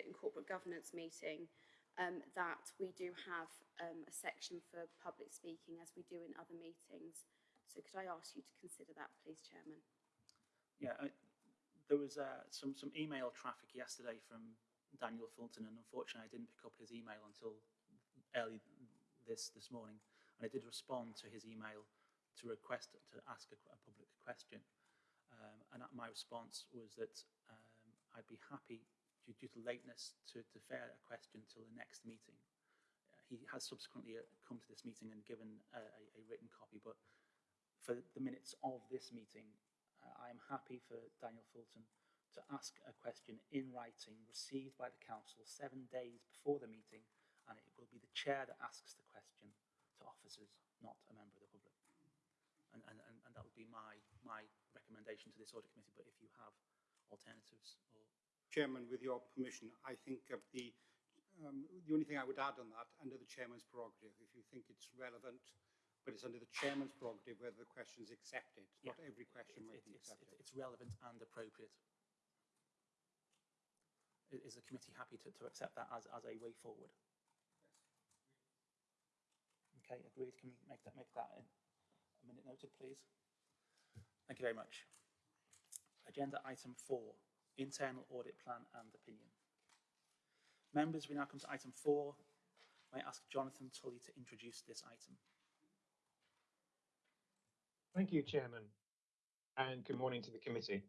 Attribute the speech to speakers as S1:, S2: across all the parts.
S1: And Corporate Governance meeting um, that we do have um, a section for public speaking as we do in other meetings. So could I ask you to consider that, please, Chairman?
S2: Yeah, I, there was uh, some some email traffic yesterday from Daniel Fulton, and unfortunately, I didn't pick up his email until early this this morning. And I did respond to his email to request to ask a, a public question. Um, and my response was that um, I'd be happy, due, due to lateness, to defer a question till the next meeting. Uh, he has subsequently uh, come to this meeting and given a, a, a written copy, but for the minutes of this meeting, uh, I am happy for Daniel Fulton to ask a question in writing received by the council seven days before the meeting, and it will be the chair that asks the question to officers, not a member of the public. And, and, and, and that would be my, my recommendation to this audit committee, but if you have alternatives or...
S3: Chairman, with your permission, I think of the, um, the only thing I would add on that, under the chairman's prerogative, if you think it's relevant, but it's under the chairman's prerogative whether the question is accepted.
S2: Yeah.
S3: Not every question
S2: It,
S3: might
S2: it,
S3: be
S2: it's,
S3: accepted.
S2: it, it's relevant and appropriate. Is the committee happy to, to accept that as, as a way forward? Okay, agreed. Can we make that, make that in a minute noted, please? Thank you very much. Agenda item four, internal audit plan and opinion. Members, we now come to item four. May I ask Jonathan Tully to introduce this item?
S4: Thank you, Chairman, and good morning to the committee.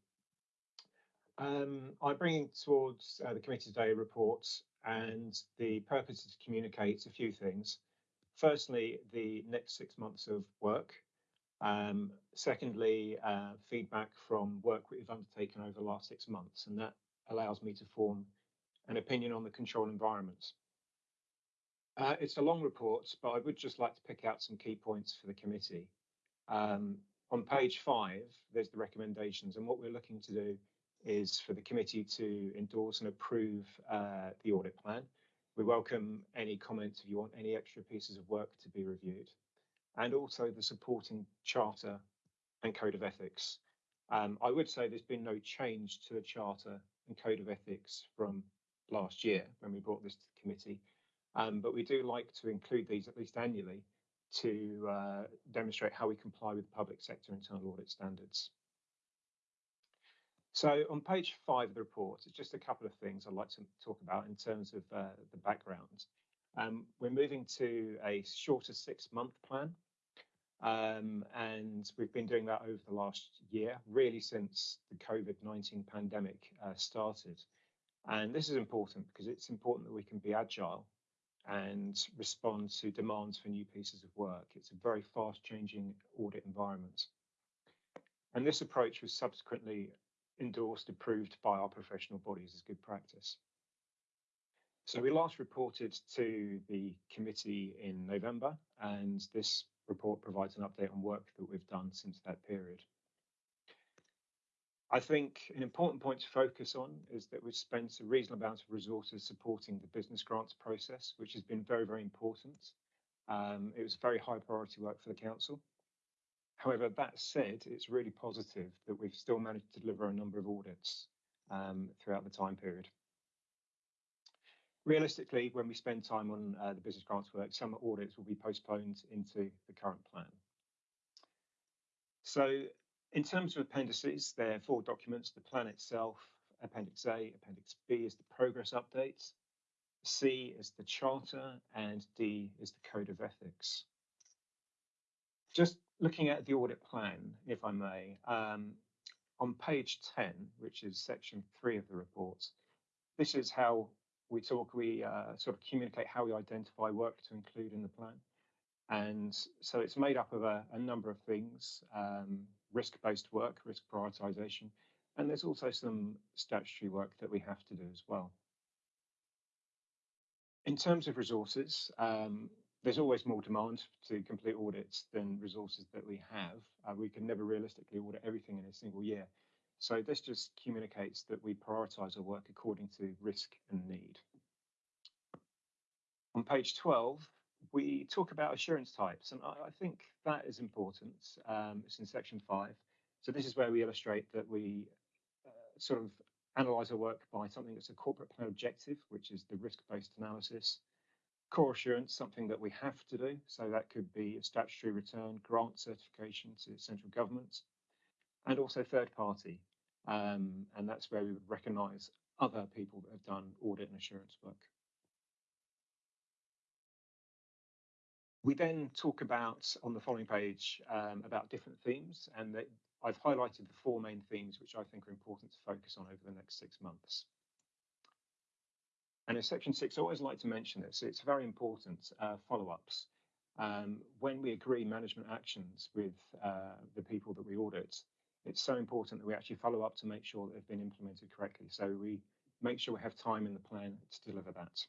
S4: Um, I'm bringing towards uh, the committee today reports, and the purpose is to communicate a few things. Firstly, the next six months of work. Um, secondly, uh, feedback from work we've undertaken over the last six months, and that allows me to form an opinion on the control environment. Uh, it's a long report, but I would just like to pick out some key points for the committee. Um, on page five, there's the recommendations, and what we're looking to do is for the committee to endorse and approve uh, the audit plan. We welcome any comments if you want any extra pieces of work to be reviewed, and also the supporting charter and code of ethics. Um, I would say there's been no change to the charter and code of ethics from last year when we brought this to the committee, um, but we do like to include these at least annually to uh, demonstrate how we comply with public sector internal audit standards. So on page five of the report, it's just a couple of things I'd like to talk about in terms of uh, the background. Um, we're moving to a shorter six-month plan, um, and we've been doing that over the last year, really since the COVID-19 pandemic uh, started. And this is important because it's important that we can be agile and respond to demands for new pieces of work. It's a very fast changing audit environment. And this approach was subsequently endorsed, approved by our professional bodies as good practice. So we last reported to the committee in November, and this report provides an update on work that we've done since that period. I think an important point to focus on is that we've spent a reasonable amount of resources supporting the business grants process, which has been very, very important. Um, it was very high priority work for the council. However, that said, it's really positive that we've still managed to deliver a number of audits um, throughout the time period. Realistically, when we spend time on uh, the business grants work, some audits will be postponed into the current plan. So in terms of appendices, there are four documents, the plan itself, Appendix A, Appendix B is the progress updates, C is the charter, and D is the code of ethics. Just looking at the audit plan, if I may, um, on page 10, which is section three of the report, this is how we talk, we uh, sort of communicate how we identify work to include in the plan. And so it's made up of a, a number of things, um, risk-based work, risk prioritization, and there's also some statutory work that we have to do as well. In terms of resources, um, there's always more demand to complete audits than resources that we have. Uh, we can never realistically audit everything in a single year. So this just communicates that we prioritize our work according to risk and need. On page 12, we talk about assurance types, and I, I think that is important. Um, it's in section five. So this is where we illustrate that we uh, sort of analyse our work by something that's a corporate plan objective, which is the risk-based analysis. Core assurance, something that we have to do. So that could be a statutory return, grant certification to central governments, and also third party. Um, and that's where we would recognise other people that have done audit and assurance work. We then talk about, on the following page, um, about different themes, and that I've highlighted the four main themes which I think are important to focus on over the next six months. And in section six, I always like to mention this, it's very important, uh, follow-ups. Um, when we agree management actions with uh, the people that we audit, it's so important that we actually follow up to make sure that they've been implemented correctly. So we make sure we have time in the plan to deliver that.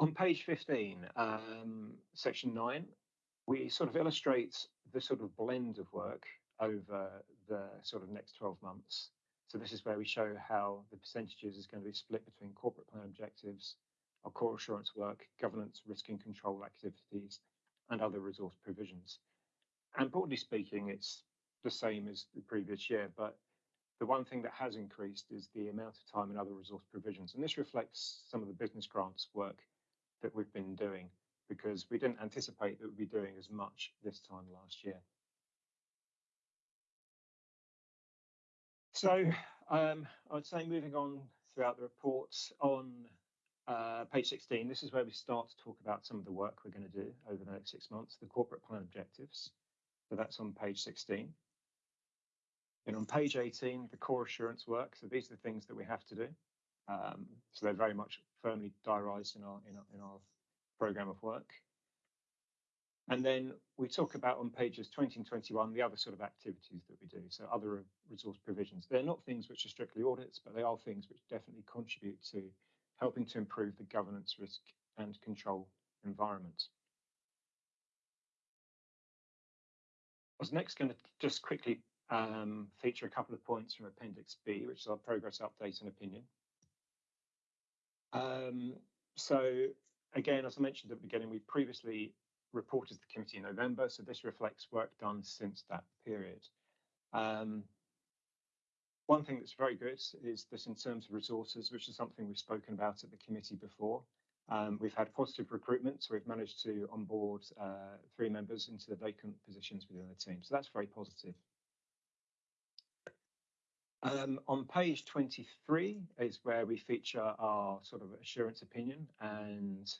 S4: On page 15, um, section 9, we sort of illustrate the sort of blend of work over the sort of next 12 months. So this is where we show how the percentages is going to be split between corporate plan objectives, our core assurance work, governance, risk and control activities, and other resource provisions. And broadly speaking, it's the same as the previous year, but the one thing that has increased is the amount of time and other resource provisions. And this reflects some of the business grants work that we've been doing because we didn't anticipate that we'd be doing as much this time last year. So um, I would say moving on throughout the reports on uh, page 16, this is where we start to talk about some of the work we're going to do over the next six months, the corporate plan objectives. So that's on page 16. And on page 18, the core assurance work. So these are the things that we have to do. Um, so they're very much firmly diarised in our, in our in our program of work. And then we talk about on pages 20 and 21 the other sort of activities that we do. So other resource provisions. They're not things which are strictly audits, but they are things which definitely contribute to helping to improve the governance, risk and control environment. I was next going to just quickly um, feature a couple of points from Appendix B, which is our progress update and opinion. Um, so again, as I mentioned at the beginning, we previously reported to the committee in November, so this reflects work done since that period. Um, one thing that's very good is this in terms of resources, which is something we've spoken about at the committee before. Um, we've had positive recruitment, so we've managed to onboard uh, three members into the vacant positions within the team. So that's very positive. Um, on page 23 is where we feature our sort of assurance opinion, and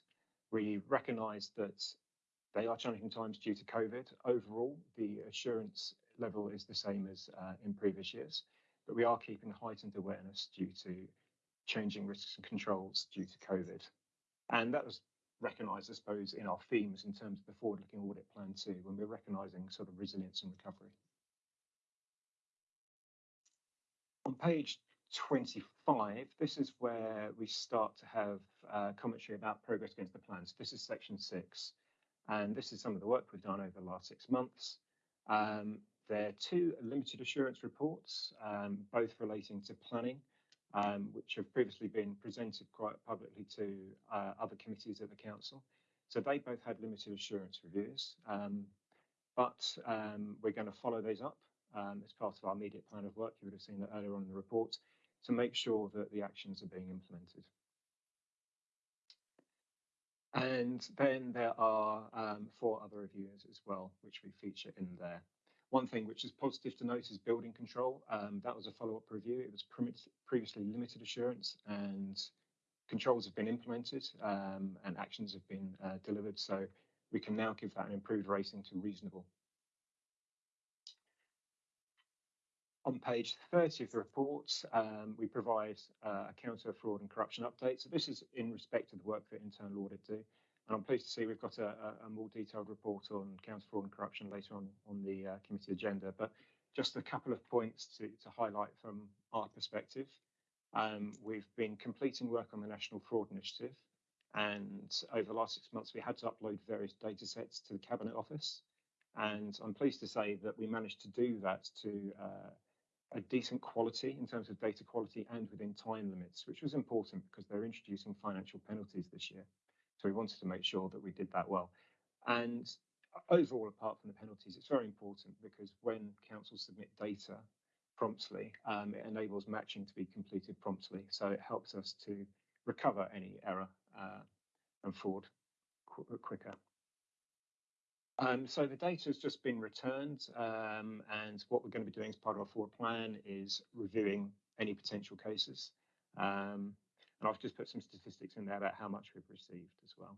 S4: we recognise that they are challenging times due to COVID. Overall, the assurance level is the same as uh, in previous years, but we are keeping heightened awareness due to changing risks and controls due to COVID. And that was recognised, I suppose, in our themes in terms of the forward-looking audit plan too, when we're recognising sort of resilience and recovery. On page 25, this is where we start to have uh, commentary about progress against the plans. This is section six, and this is some of the work we've done over the last six months. Um, there are two limited assurance reports, um, both relating to planning, um, which have previously been presented quite publicly to uh, other committees of the council. So they both had limited assurance reviews, um, but um, we're going to follow those up um, as part of our immediate plan of work. You would have seen that earlier on in the report to make sure that the actions are being implemented. And then there are um, four other reviews as well, which we feature in there. One thing which is positive to note is building control. Um, that was a follow-up review. It was previously limited assurance and controls have been implemented um, and actions have been uh, delivered. So we can now give that an improved rating to reasonable. On page 30 of the report, um, we provide uh, a counter fraud and corruption update. So this is in respect to the work that internal audit do. And I'm pleased to see we've got a, a more detailed report on counter fraud and corruption later on on the uh, committee agenda. But just a couple of points to, to highlight from our perspective. Um, we've been completing work on the National Fraud Initiative. And over the last six months, we had to upload various data sets to the Cabinet Office. And I'm pleased to say that we managed to do that to uh, a decent quality in terms of data quality and within time limits, which was important because they're introducing financial penalties this year. So we wanted to make sure that we did that well. And overall, apart from the penalties, it's very important because when councils submit data, promptly. Um, it enables matching to be completed promptly, so it helps us to recover any error uh, and fraud qu quicker. Um, so the data has just been returned, um, and what we're going to be doing as part of our forward plan is reviewing any potential cases. Um, and I've just put some statistics in there about how much we've received as well.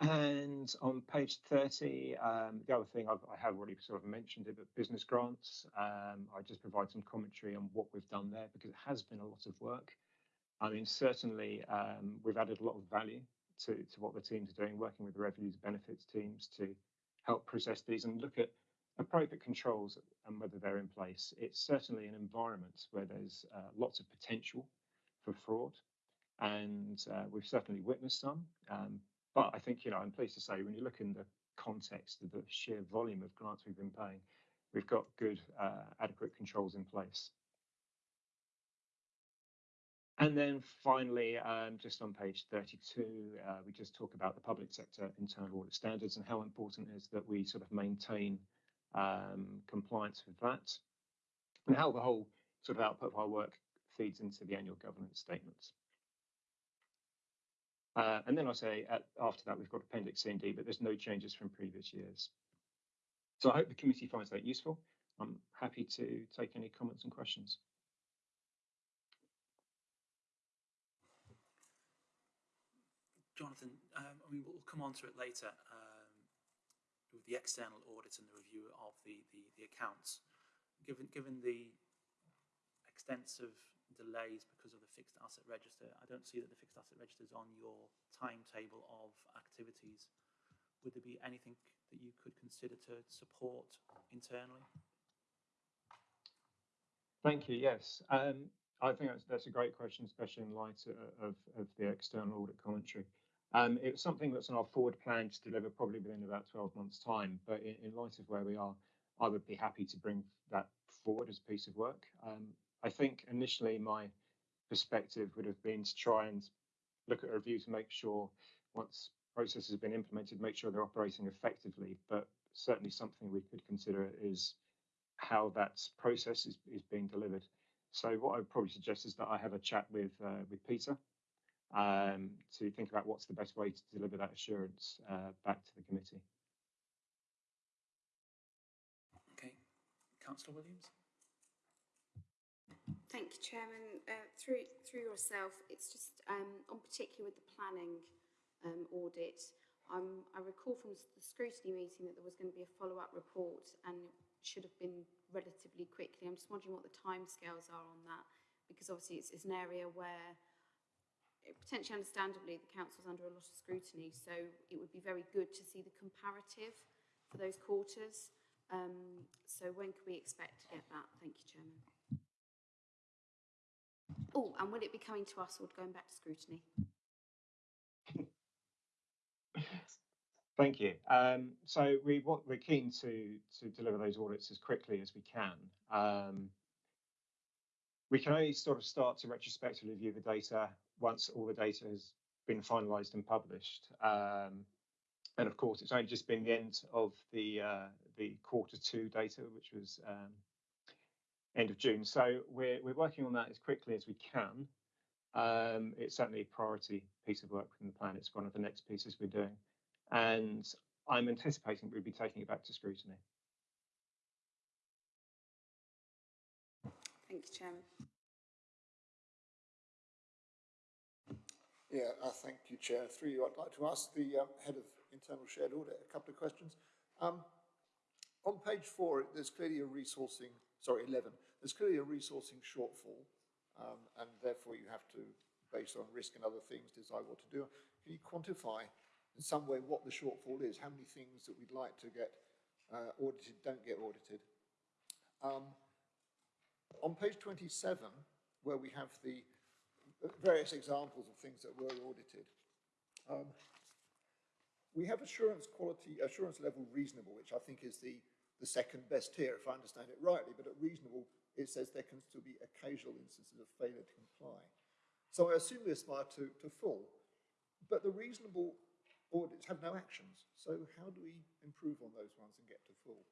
S4: And on page 30, um, the other thing I've, I have already sort of mentioned it, but business grants, um, I just provide some commentary on what we've done there because it has been a lot of work. I mean, certainly um, we've added a lot of value to, to what the teams are doing, working with the revenues benefits teams to help process these and look at appropriate controls and whether they're in place. It's certainly an environment where there's uh, lots of potential for fraud, and uh, we've certainly witnessed some. Um, but I think, you know, I'm pleased to say when you look in the context of the sheer volume of grants we've been paying, we've got good, uh, adequate controls in place. And then finally, um, just on page 32, uh, we just talk about the public sector internal audit standards and how important it is that we sort of maintain um, compliance with that and how the whole sort of output of our work feeds into the annual governance statements. Uh, and then I say at, after that, we've got Appendix C and D, but there's no changes from previous years. So I hope the committee finds that useful. I'm happy to take any comments and questions.
S2: Jonathan, um, I mean, we'll come on to it later um, with the external audit and the review of the, the, the accounts. Given, given the extensive delays because of the fixed asset register, I don't see that the fixed asset register is on your timetable of activities. Would there be anything that you could consider to support internally?
S4: Thank you. Yes, um, I think that's, that's a great question, especially in light of, of the external audit commentary. Um, it's something that's on our forward plan to deliver probably within about 12 months' time. But in, in, light of where we are, I would be happy to bring that forward as a piece of work. Um, I think initially my perspective would have been to try and look at a review to make sure once processes have been implemented, make sure they're operating effectively. But certainly something we could consider is how that process is, is being delivered. So what I would probably suggest is that I have a chat with uh, with Peter um, to think about what's the best way to deliver that assurance uh, back to the committee.
S2: Okay, Councillor Williams.
S1: Thank you, Chairman. Uh, through through yourself, it's just um, on particular with the planning um, audit. Um, I recall from the scrutiny meeting that there was going to be a follow-up report and it should have been relatively quickly. I'm just wondering what the timescales are on that because obviously it's, it's an area where potentially understandably, the council's under a lot of scrutiny, so it would be very good to see the comparative for those quarters. Um, so when can we expect to get that? Thank you, Chairman. Oh, and will it be coming to us or going back to scrutiny?
S4: Thank you. Um, so we want, we're keen to to deliver those audits as quickly as we can. Um, we can only sort of start to retrospectively view the data once all the data has been finalised and published. Um, and of course, it's only just been the end of the uh, the quarter two data, which was um, end of June. So we're we're working on that as quickly as we can. Um, it's certainly a priority piece of work within the plan. It's one of the next pieces we're doing, and I'm anticipating we'll be taking it back to scrutiny.
S1: Thank you, Chairman.
S5: Yeah, uh, thank you, Chair. Through you, I'd like to ask the um, Head of Internal Shared Audit a couple of questions. Um, on page four, there's clearly a resourcing, sorry, 11, there's clearly a resourcing shortfall, um, and therefore you have to, based on risk and other things, decide what to do. Can you quantify in some way what the shortfall is? How many things that we'd like to get uh, audited don't get audited? Um, on page 27, where we have the various examples of things that were audited. Um, we have assurance quality, assurance level reasonable, which I think is the, the second best tier, if I understand it rightly, but at reasonable, it says there can still be occasional instances of failure to comply. So I assume we aspire to, to full, but the reasonable audits have no actions. So how do we improve on those ones and get to full?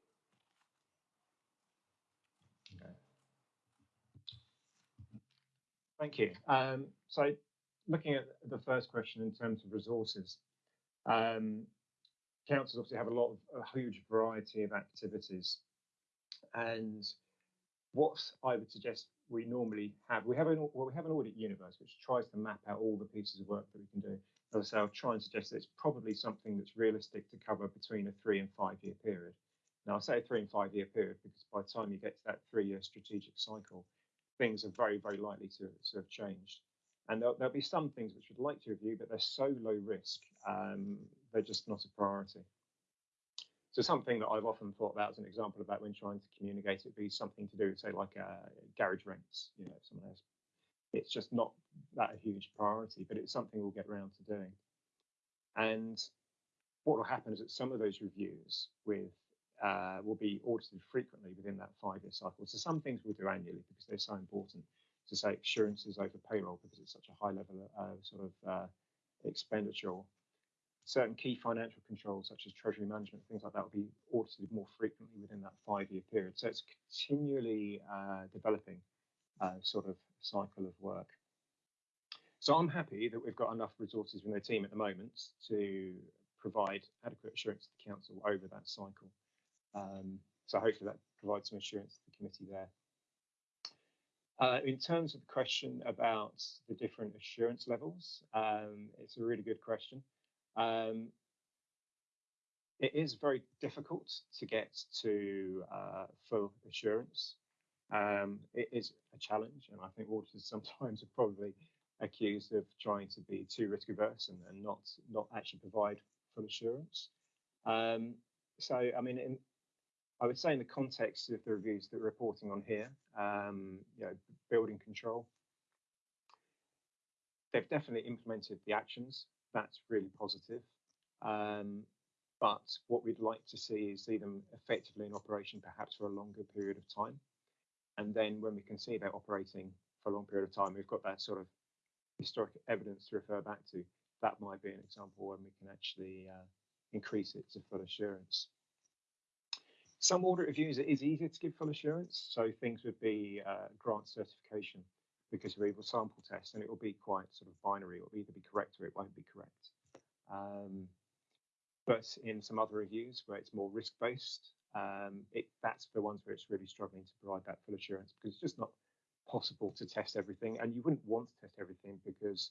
S4: Thank you. Um, so looking at the first question in terms of resources, um, councils obviously have a lot of a huge variety of activities. And what I would suggest we normally have, we have an well, we have an audit universe which tries to map out all the pieces of work that we can do. As I say, I'll try and suggest that it's probably something that's realistic to cover between a three and five year period. Now I say a three and five year period because by the time you get to that three year strategic cycle, things are very, very likely to, to have changed. And there'll, there'll be some things which we'd like to review, but they're so low risk, um, they're just not a priority. So something that I've often thought about as an example about when trying to communicate it would be something to do, say, like uh, garage rents. You know, if someone has, it's just not that a huge priority, but it's something we'll get around to doing. And what will happen is that some of those reviews with uh, will be audited frequently within that five-year cycle. So some things we'll do annually because they're so important. To say assurances over payroll because it's such a high level of uh, sort of uh, expenditure certain key financial controls such as treasury management, things like that will be audited more frequently within that five-year period. So it's continually uh, developing uh, sort of cycle of work. So I'm happy that we've got enough resources in the team at the moment to provide adequate assurance to the council over that cycle. Um, so hopefully that provides some assurance to the committee there. Uh, in terms of the question about the different assurance levels, um, it's a really good question. Um, it is very difficult to get to uh, full assurance. Um, it is a challenge, and I think auditors sometimes are probably accused of trying to be too risk averse and, and not not actually provide full assurance. Um, so, I mean, in, I would say in the context of the reviews that we're reporting on here, um, you know, building control, they've definitely implemented the actions that's really positive. Um, but what we'd like to see is see them effectively in operation perhaps for a longer period of time. And then when we can see they're operating for a long period of time, we've got that sort of historic evidence to refer back to. That might be an example when we can actually uh, increase it to full assurance. Some audit reviews, it is easier to give full assurance. So things would be uh, grant certification because we will sample test and it will be quite sort of binary. It will either be correct or it won't be correct. Um, but in some other reviews where it's more risk based, um, it, that's the ones where it's really struggling to provide that full assurance because it's just not possible to test everything. And you wouldn't want to test everything because,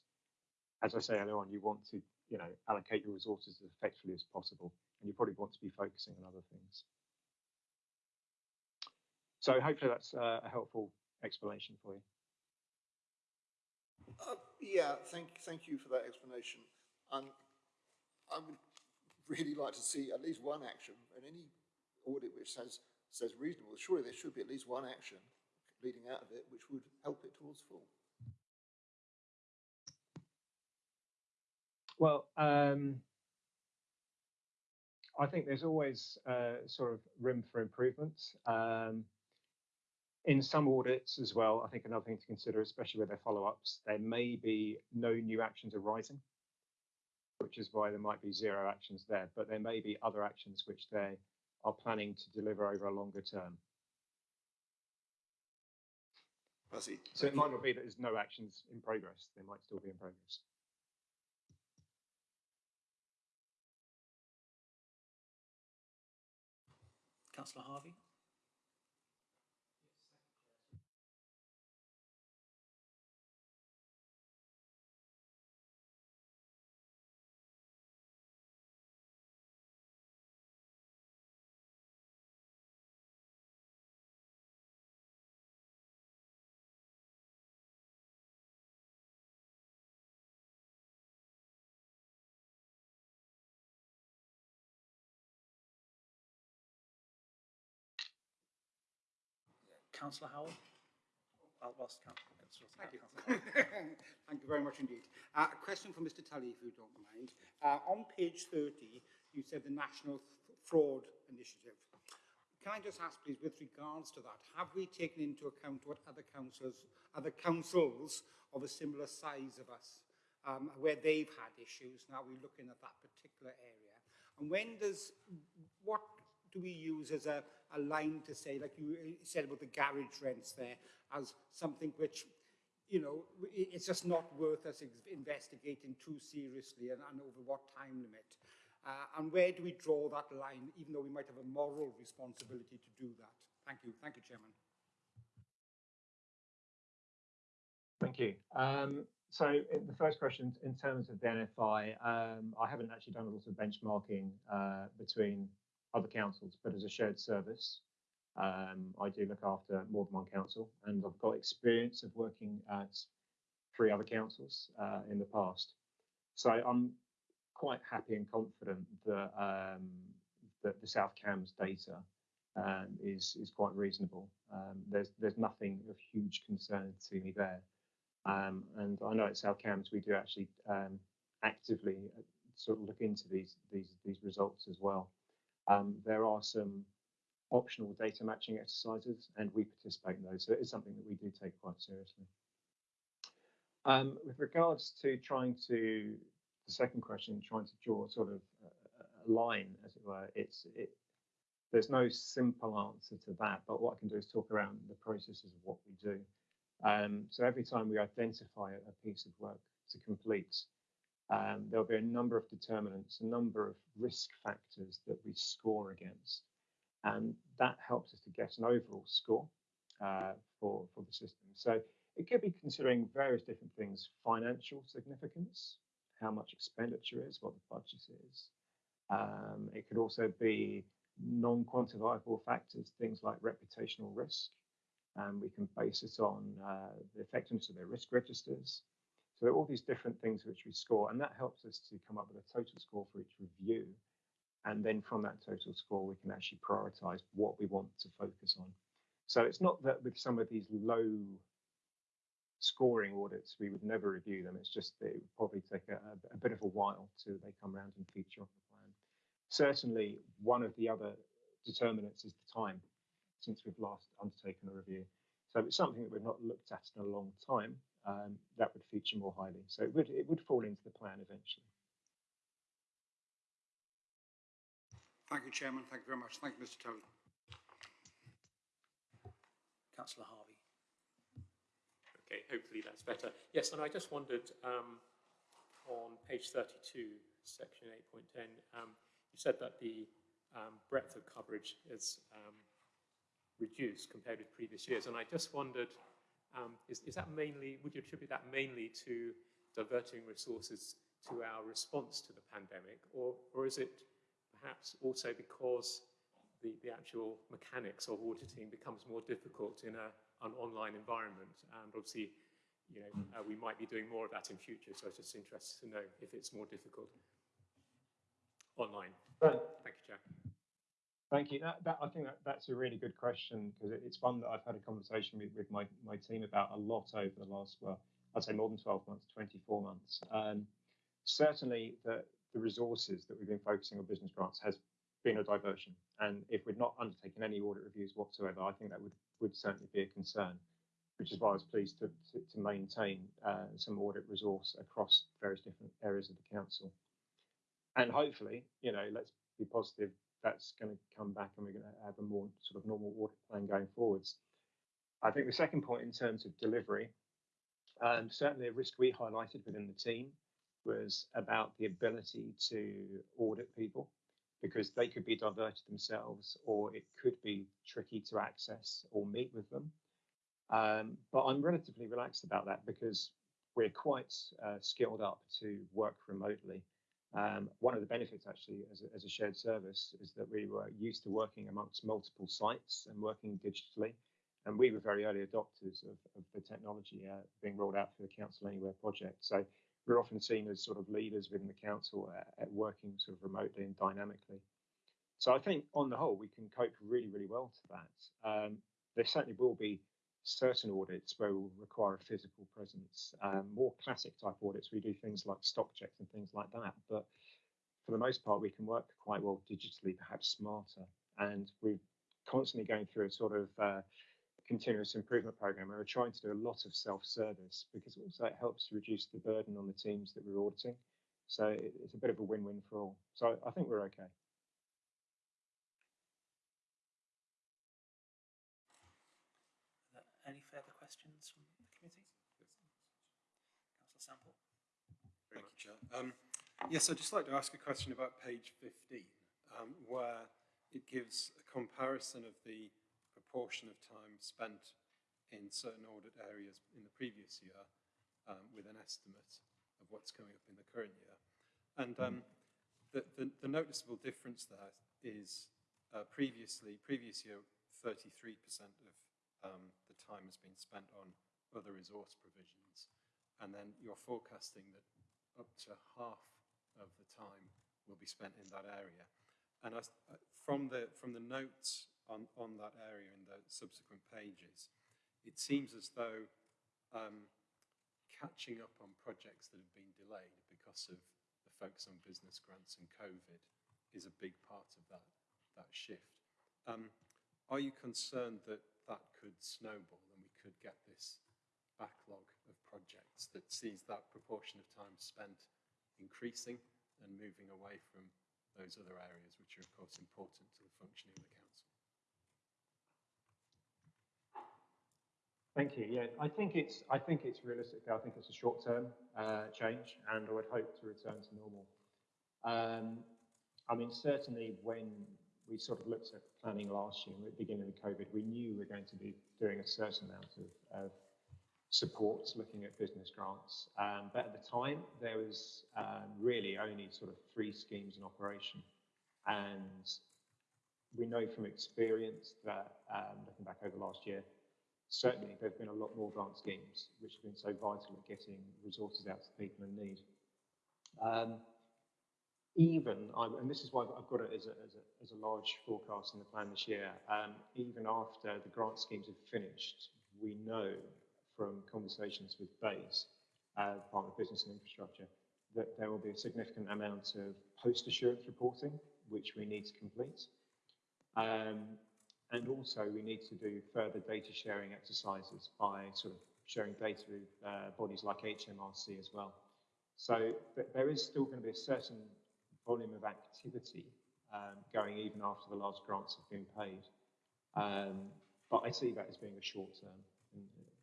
S4: as I say earlier on, you want to you know allocate your resources as effectively as possible, and you probably want to be focusing on other things. So hopefully that's uh, a helpful explanation for you.
S5: Uh, yeah, thank, thank you for that explanation. Um, I would really like to see at least one action in any audit which says, says reasonable. Surely there should be at least one action leading out of it which would help it towards full.
S4: Well, um, I think there's always uh, sort of room for improvement. Um, in some audits as well, I think another thing to consider, especially with their follow-ups, there may be no new actions arising, which is why there might be zero actions there, but there may be other actions which they are planning to deliver over a longer term.
S5: I see.
S4: So it might not be that there's no actions in progress, they might still be in progress.
S2: Councillor Harvey? Councillor Howell. I'll ask Councillor
S3: Thank you. Thank you very much indeed. Uh, a question for Mr Tully, if you don't mind. Uh, on page 30, you said the National Fraud Initiative. Can I just ask, please, with regards to that, have we taken into account what other councils, other councils of a similar size of us, um, where they've had issues, now we're looking at that particular area? And when does, what do we use as a, a line to say, like you said about the garage rents there, as something which you know, it's just not worth us investigating too seriously and, and over what time limit. Uh, and where do we draw that line, even though we might have a moral responsibility to do that? Thank you. Thank you, Chairman.
S4: Thank you. Um, so the first question, in terms of the NFI, um, I haven't actually done a lot of benchmarking uh, between other councils, but as a shared service, um, I do look after more than one council, and I've got experience of working at three other councils uh, in the past. So I'm quite happy and confident that um, that the South Cambs data um, is is quite reasonable. Um, there's there's nothing of huge concern to me there. Um, and I know at South Cambs we do actually um, actively uh, sort of look into these these these results as well. Um, there are some optional data matching exercises, and we participate in those. So it is something that we do take quite seriously. Um, with regards to trying to the second question, trying to draw sort of a, a line, as it were, it's it. There's no simple answer to that, but what I can do is talk around the processes of what we do. Um, so every time we identify a, a piece of work to complete, um, there'll be a number of determinants, a number of risk factors that we score against, and that helps us to get an overall score uh, for for the system. So it could be considering various different things: financial significance, how much expenditure is, what the budget is. Um, it could also be non-quantifiable factors, things like reputational risk, and we can base it on uh, the effectiveness of their risk registers. So all these different things which we score, and that helps us to come up with a total score for each review. And then from that total score, we can actually prioritize what we want to focus on. So it's not that with some of these low scoring audits, we would never review them. It's just that it would probably take a, a bit of a while till they come around and feature on the plan. Certainly, one of the other determinants is the time since we've last undertaken a review. So if it's something that we've not looked at in a long time, um, that would feature more highly. So it would it would fall into the plan eventually.
S3: Thank you, Chairman. Thank you very much. Thank you, Mr Tully.
S2: Councillor Harvey.
S6: Okay, hopefully that's better. Yes, and I just wondered um, on page 32, section 8.10, um, you said that the um, breadth of coverage is um, reduced compared with previous years, and I just wondered, um, is, is that mainly, would you attribute that mainly to diverting resources to our response to the pandemic, or, or is it perhaps also because the, the actual mechanics of auditing becomes more difficult in a, an online environment. And obviously, you know, uh, we might be doing more of that in future. So I was just interested to know if it's more difficult online.
S4: Right.
S6: Thank you, Chair.
S4: Thank you. That, that, I think that, that's a really good question because it, it's one that I've had a conversation with, with my, my team about a lot over the last, well, I'd say more than 12 months, 24 months. Um, certainly, the, the resources that we've been focusing on business grants has been a diversion. And if we'd not undertaken any audit reviews whatsoever, I think that would, would certainly be a concern, which is why I was pleased to, to, to maintain uh, some audit resource across various different areas of the council. And hopefully, you know, let's be positive, that's going to come back and we're going to have a more sort of normal audit plan going forwards. I think the second point in terms of delivery, um, certainly a risk we highlighted within the team was about the ability to audit people because they could be diverted themselves or it could be tricky to access or meet with them. Um, but I'm relatively relaxed about that because we're quite uh, skilled up to work remotely. Um, one of the benefits, actually, as a, as a shared service, is that we were used to working amongst multiple sites and working digitally. And we were very early adopters of, of the technology uh, being rolled out for the Council Anywhere project. So we're often seen as sort of leaders within the council at, at working sort of remotely and dynamically. So I think on the whole, we can cope really, really well to that. Um, there certainly will be certain audits where we'll require a physical presence. Um, more classic type audits, we do things like stock checks and things like that. But for the most part, we can work quite well digitally, perhaps smarter. And we're constantly going through a sort of uh, continuous improvement program. where We're trying to do a lot of self-service because also it helps to reduce the burden on the teams that we're auditing. So it's a bit of a win-win for all. So I think we're okay.
S2: any further questions from the committee? Councillor Sample.
S7: Thank you, Chair. Um, yes, I'd just like to ask a question about page 15, um, where it gives a comparison of the proportion of time spent in certain audit areas in the previous year um, with an estimate of what's coming up in the current year. And um, the, the, the noticeable difference there is uh, previously, previous year, 33% of um, the time has been spent on other resource provisions. And then you're forecasting that up to half of the time will be spent in that area. And from, the, from the notes on, on that area in the subsequent pages, it seems as though um, catching up on projects that have been delayed because of the focus on business grants and COVID is a big part of that, that shift. Um, are you concerned that that could snowball and we could get this backlog of projects that sees that proportion of time spent increasing and moving away from those other areas which are of course important to the functioning of the council.
S4: Thank you. Yeah, I think it's I think it's realistic. I think it's a short term uh, change, and I would hope to return to normal. Um, I mean, certainly when we sort of looked at planning last year, at the beginning of COVID, we knew we were going to be doing a certain amount of, of support, looking at business grants. Um, but at the time, there was um, really only sort of three schemes in operation, and we know from experience that um, looking back over last year, certainly there have been a lot more grant schemes which have been so vital at getting resources out to people in need. Um, even, and this is why I've got it as a, as a, as a large forecast in the plan this year, um, even after the grant schemes have finished, we know from conversations with BEIS, uh, Department of Business and Infrastructure, that there will be a significant amount of post-assurance reporting, which we need to complete. Um, and also we need to do further data sharing exercises by sort of sharing data with uh, bodies like HMRC as well. So there is still going to be a certain volume of activity um, going even after the large grants have been paid. Um, but I see that as being a short term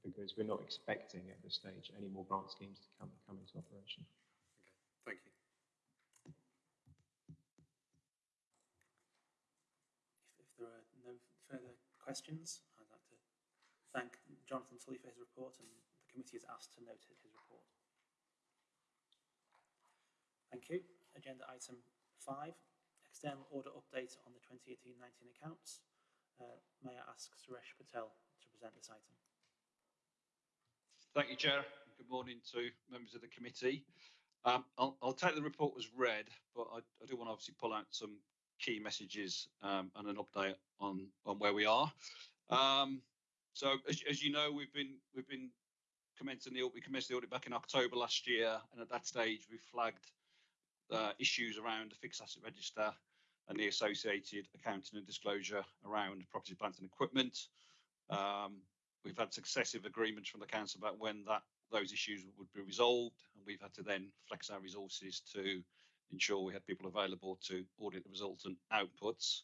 S4: because we're not expecting at this stage any more grant schemes to come, come into operation.
S7: Okay, thank you.
S2: If, if there are no further questions, I'd like to thank Jonathan Tully for his report and the committee is asked to note his report. Thank you. Agenda item five, external order update on the 2018-19 accounts. Uh, may I ask Suresh Patel to present this item?
S8: Thank you, Chair. Good morning to members of the committee. Um, I'll, I'll, take the report as read, but I, I, do want to obviously pull out some key messages um, and an update on on where we are. Um, so, as, as, you know, we've been we've been commencing the we commenced the audit back in October last year, and at that stage we flagged uh, issues around the fixed asset register and the associated accounting and disclosure around property, plant and equipment. Um, we've had successive agreements from the council about when that those issues would be resolved, and we've had to then flex our resources to ensure we had people available to audit the resultant outputs.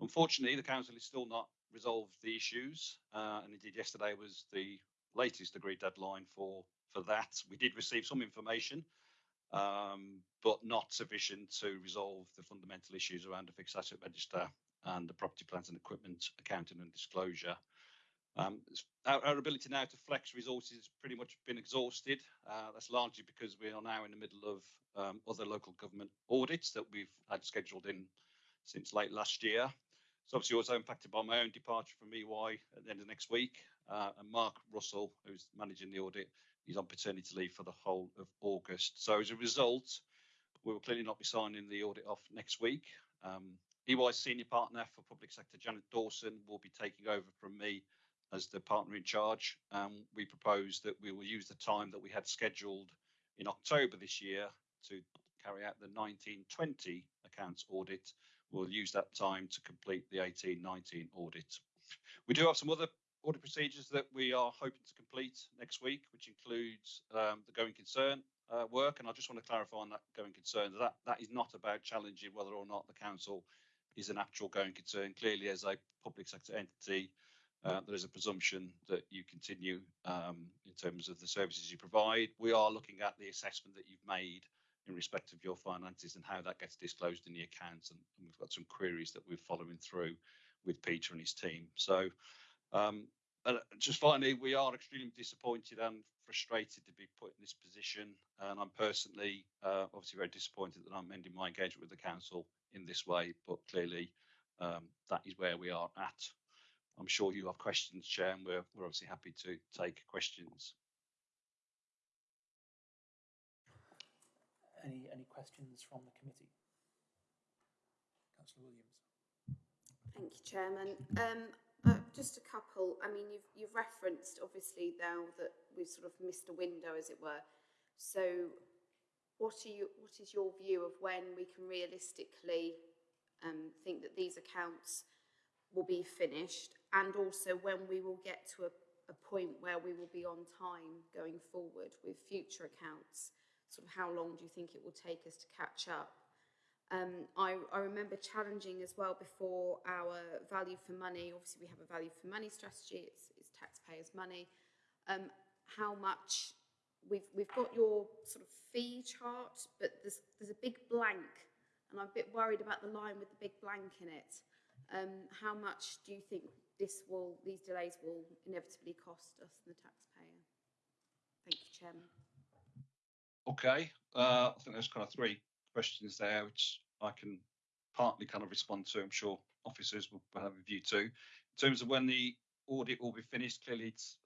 S8: Unfortunately, the council is still not resolved the issues, uh, and indeed yesterday was the latest agreed deadline for for that. We did receive some information um, but not sufficient to resolve the fundamental issues around the fixed asset register and the property, plant and equipment accounting and disclosure. Um, our, our, ability now to flex resources has pretty much been exhausted. Uh, that's largely because we are now in the middle of um, other local government audits that we've had scheduled in since late last year. It's obviously also impacted by my own departure from EY at the end of next week. Uh, and Mark Russell, who's managing the audit, He's on paternity leave for the whole of August. So as a result, we will clearly not be signing the audit off next week. Um, EY's senior partner for public sector, Janet Dawson, will be taking over from me as the partner in charge. Um, we propose that we will use the time that we had scheduled in October this year to carry out the 1920 accounts audit. We'll use that time to complete the 1819 audit. We do have some other audit procedures that we are hoping to complete next week, which includes um, the going concern uh, work. And I just want to clarify on that going concern that that is not about challenging whether or not the council is an actual going concern. Clearly, as a public sector entity, there is a presumption that you continue um, in terms of the services you provide. We are looking at the assessment that you've made in respect of your finances and how that gets disclosed in the accounts. And, we've got some queries that we're following through with Peter and his team. So um, and just finally, we are extremely disappointed and frustrated to be put in this position. And I'm personally uh, obviously very disappointed that I'm ending my engagement with the council in this way, but clearly um, that is where we are at. I'm sure you have questions, Chair, and we're, we're obviously happy to take questions.
S2: Any, any questions from the committee? Councillor Williams.
S1: Thank you, Chairman. Um, uh, just a couple. I mean, you've, you've referenced obviously now that we've sort of missed a window, as it were. So, what are you? What is your view of when we can realistically um, think that these accounts will be finished, and also when we will get to a, a point where we will be on time going forward with future accounts? Sort of how long do you think it will take us to catch up? Um, I, I remember challenging as well before our value for money. Obviously, we have a value for money strategy. It's, it's taxpayers' money. Um, how much we've we've got your sort of fee chart, but there's there's a big blank, and I'm a bit worried about the line with the big blank in it. Um, how much do you think this will these delays will inevitably cost us, and the taxpayer? Thank you, Chairman.
S8: Okay, uh, I think there's kind of three questions there, which I can partly kind of respond to. I'm sure officers will have a view too. In terms of when the audit will be finished, clearly it's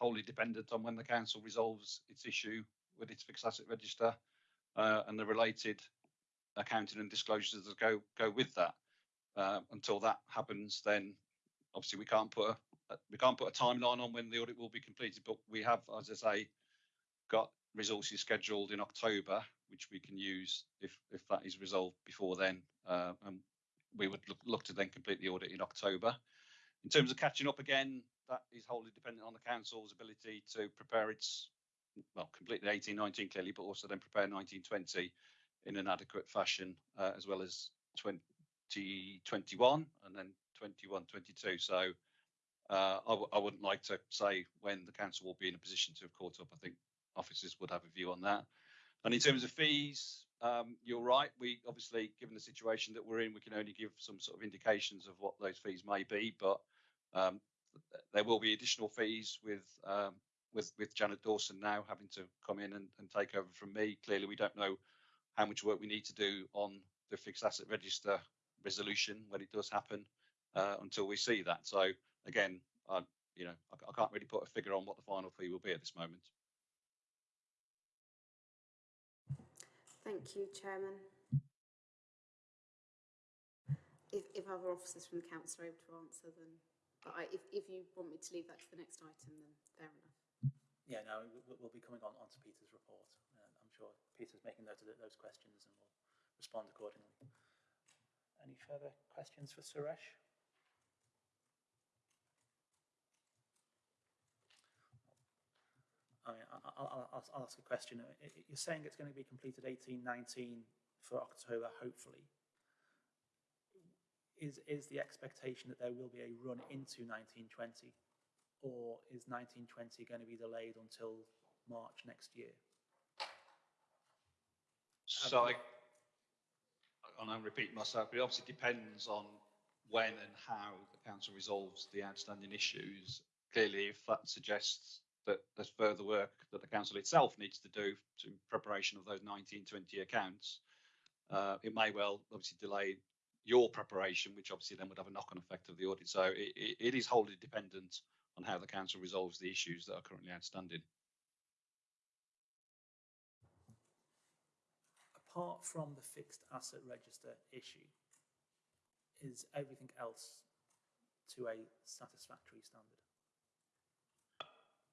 S8: wholly dependent on when the council resolves its issue with its fixed asset register uh, and the related accounting and disclosures that go go with that. Uh, until that happens, then obviously we can't put a we can't put a timeline on when the audit will be completed. But we have, as I say, got resources scheduled in October, which we can use if if that is resolved before then. Uh, and we would look, look to then complete the audit in October. In terms of catching up again, that is wholly dependent on the council's ability to prepare its well, complete the 18 19 clearly, but also then prepare 1920 in an adequate fashion, uh, as well as 2021 and then 21 22. So uh, I w- I wouldn't like to say when the council will be in a position to have caught up. I think officers would have a view on that. And in terms of fees, um, you're right. We obviously, given the situation that we're in, we can only give some sort of indications of what those fees may be. But um, there will be additional fees with um, with with Janet Dawson now having to come in and, and take over from me. Clearly, we don't know how much work we need to do on the fixed asset register resolution when it does happen uh, until we see that. So again, I, you know, I, I can't really put a figure on what the final fee will be at this moment.
S1: Thank you, Chairman. If, if other officers from the council are able to answer, then, but I, if, if you want me to leave that to the next item, then fair enough.
S2: Yeah, no, we- we'll be coming on onto Peter's report. Uh, I'm sure Peter's making note of those questions and we'll respond accordingly. Any further questions for Suresh? I mean, I- I- I'll, I'll, I'll ask a question. I- I- You're saying it's going to be completed 1819 for October, hopefully. Is, is the expectation that there will be a run into 1920? Or is 1920 going to be delayed until March next year?
S8: So I, and I'm repeating myself, it obviously depends on when and how the council resolves the outstanding issues. Clearly, if that suggests that there's further work that the council itself needs to do to preparation of those 1920 accounts, uh, it may well obviously delay your preparation, which obviously then would have a knock-on effect of the audit. So it, it, it is wholly dependent on how the council resolves the issues that are currently outstanding.
S2: Apart from the fixed asset register issue, is everything else to a satisfactory standard?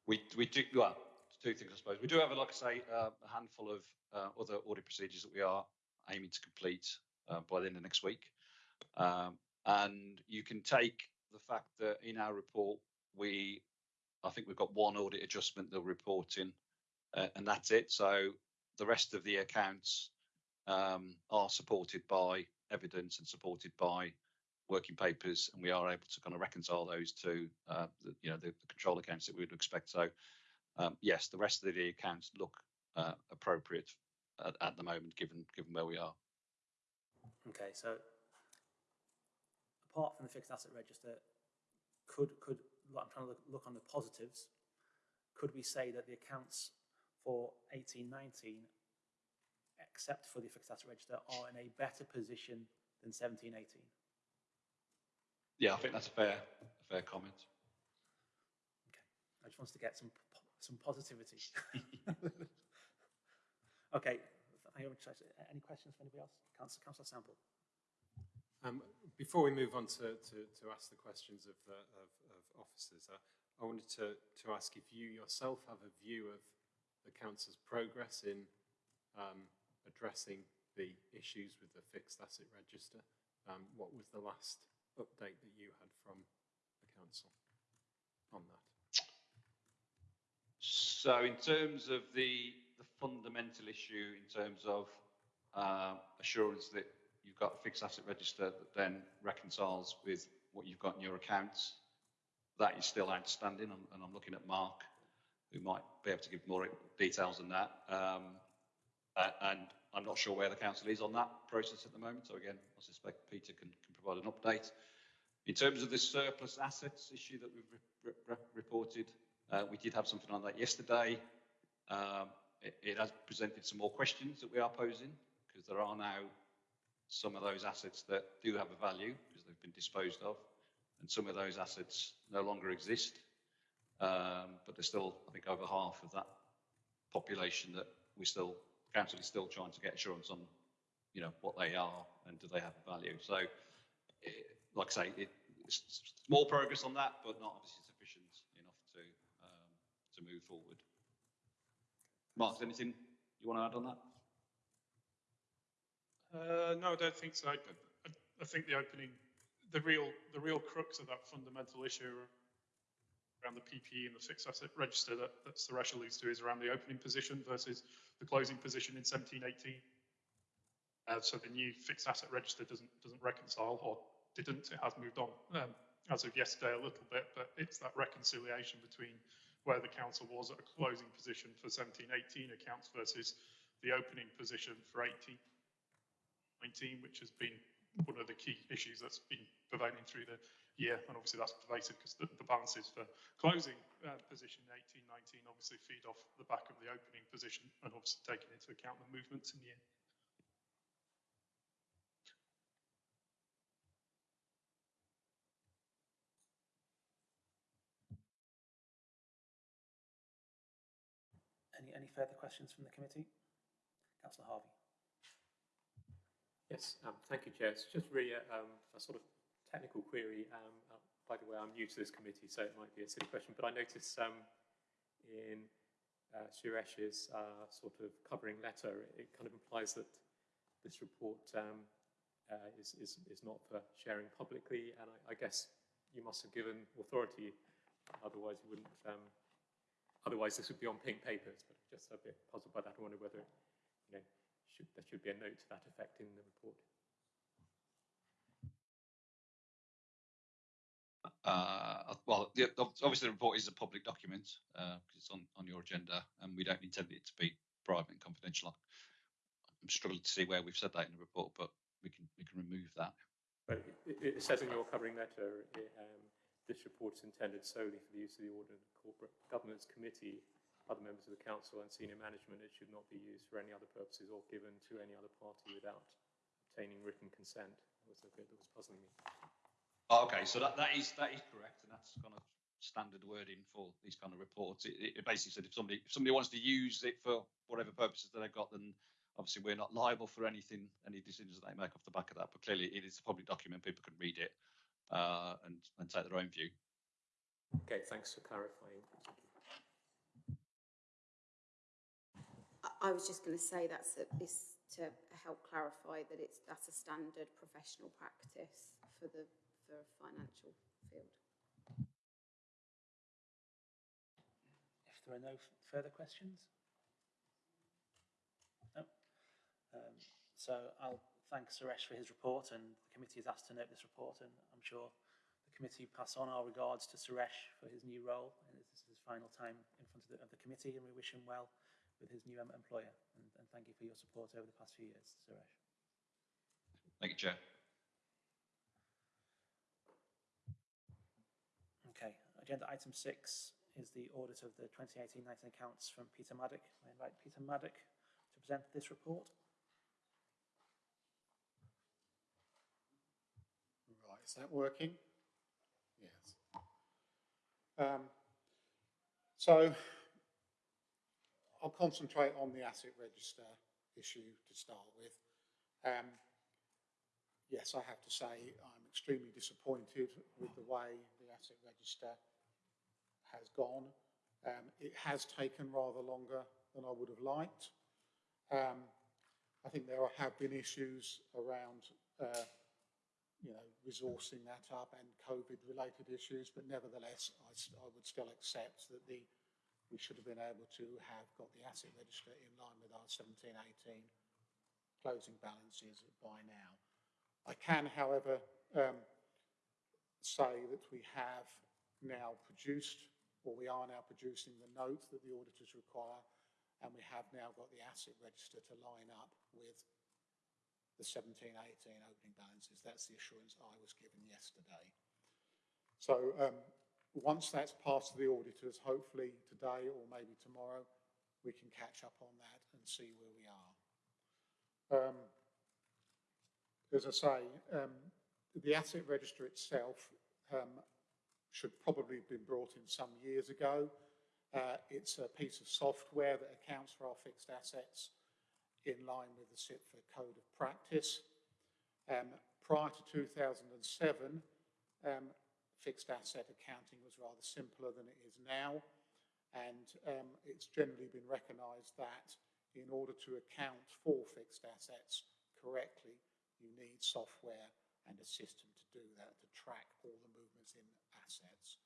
S8: We, we do, well, two things, I suppose. We do have, like I say, uh, a handful of uh, other audit procedures that we are aiming to complete uh, by the end of next week. Um, and you can take the fact that in our report, we, I think we've got one audit adjustment that we're reporting, uh, and that's it. So the rest of the accounts um, are supported by evidence and supported by working papers, and we are able to kind of reconcile those to uh, the, you know the, the control accounts that we would expect. So um, yes, the rest of the accounts look uh, appropriate at, at the moment, given given where we are.
S2: Okay, so apart from the fixed asset register, could, could, I'm trying to look, look on the positives, could we say that the accounts for eighteen nineteen, except for the fixed asset register, are in a better position than seventeen eighteen?
S8: Yeah, I think that's a fair a fair comment.
S2: Okay, I just wanted to get some, some positivity. Okay, thank you very much. Any questions from anybody else? Councillor, Councillor Sample.
S7: Um, before we move on to, to, to ask the questions of, the, of, of officers, uh, I wanted to, to ask if you yourself have a view of the council's progress in um, addressing the issues with the fixed asset register. Um, what was the last update that you had from the council on that?
S8: So in terms of the the fundamental issue in terms of uh, assurance that you've got a fixed asset register that then reconciles with what you've got in your accounts, that is still outstanding, and, and I'm looking at Mark, who might be able to give more details on that. Um, and I'm not sure where the council is on that process at the moment. So again, I suspect Peter can, can provide an update. In terms of the surplus assets issue that we've re re reported, uh, we did have something on that yesterday. Um, it, it has presented some more questions that we are posing because there are now some of those assets that do have a value because they've been disposed of and some of those assets no longer exist. Um, but there's still, I think, over half of that population that we still, council is still trying to get assurance on, you know, what they are and do they have a value. So, it, like I say, it, it's small progress on that, but not obviously sufficient enough to um, to move forward. Mark, anything you want to add on that?
S9: Uh, no, I don't think so. I, I, I think the opening, the real, the real crux of that fundamental issue around the PPE and the fixed asset register that, that Suresh alludes to is around the opening position versus the closing position in 1718. Uh, so the new fixed asset register doesn't doesn't reconcile, or didn't. It has moved on um, as of yesterday a little bit, but it's that reconciliation between where the council was at a closing position for 1718 accounts versus the opening position for 1819, which has been one of the key issues that's been prevailing through the year. And obviously that's pervasive because the, the balances for closing uh, position 1819 obviously feed off the back of the opening position and obviously taking into account the movements in the year.
S2: Any, any further questions from the committee? Councillor Harvey.
S6: Yes, um, thank you, Chair. It's just really a, um, a sort of technical query. Um, uh, by the way, I'm new to this committee, so it might be a silly question, but I noticed um, in uh, Suresh's uh, sort of covering letter, it kind of implies that this report um, uh, is, is, is not for sharing publicly, and I, I guess you must have given authority, otherwise you wouldn't um, Otherwise, this would be on pink papers, just a bit puzzled by that. I wonder whether, you know, should, there should be a note to that effect in the report.
S8: Uh, well, the, obviously the report is a public document because uh, it's on, on your agenda and we don't intend it to be private and confidential. I'm struggling to see where we've said that in the report, but we can we can remove that.
S6: But it, it says in your covering letter, it, um, this report is intended solely for the use of the and Corporate Governance Committee, other members of the Council and senior management. It should not be used for any other purposes or given to any other party without obtaining written consent. That was a bit that was puzzling me.
S8: Oh, okay, so that, that is that is correct, and that's kind of standard wording for these kind of reports. It, it basically said if somebody if somebody wants to use it for whatever purposes that they've got, then obviously we're not liable for anything, any decisions that they make off the back of that. But clearly, it is a public document; people can read it uh, and, and take their own view.
S6: Okay, thanks for clarifying.
S1: I, was just going to say that's a, is to help clarify that it's that's a standard professional practice for the for a financial field.
S2: If there are no further questions? No. Um, so I'll thank Suresh for his report, and the committee is asked to note this report, and I'm sure the committee pass on our regards to Suresh for his new role, and this is his final time in front of the, of the committee, and we wish him well with his new employer, and, and thank you for your support over the past few years, Suresh.
S8: Thank you, Chair.
S2: Okay, agenda item six is the audit of the 2018-19 accounts from Peter Maddock. I invite Peter Maddock to present this report.
S10: Right, is that working? Yes. Um, so I'll concentrate on the asset register issue to start with. Um, yes, I have to say I'm extremely disappointed with the way the asset register has gone. Um, it has taken rather longer than I would have liked. Um, I think there have been issues around uh, you know, resourcing that up and COVID-related issues, but nevertheless, I would still accept that the we should have been able to have got the asset register in line with our 17, 18 closing balances by now. I can, however, um, say that we have now produced, or we are now producing the note that the auditors require, and we have now got the asset register to line up with the 17, 18 opening balances. That's the assurance I was given yesterday. So um, once that's passed to the auditors, hopefully today or maybe tomorrow, we can catch up on that and see where we are. Um, as I say, um, the asset register itself um, should probably have been brought in some years ago. Uh, it's a piece of software that accounts for our fixed assets in line with the CIPFA Code of Practice. Um, prior to 2007, um, fixed asset accounting was rather simpler than it is now. And um, it's generally been recognised that in order to account for fixed assets correctly, you need software and a system to do that, to track all the movements in assets.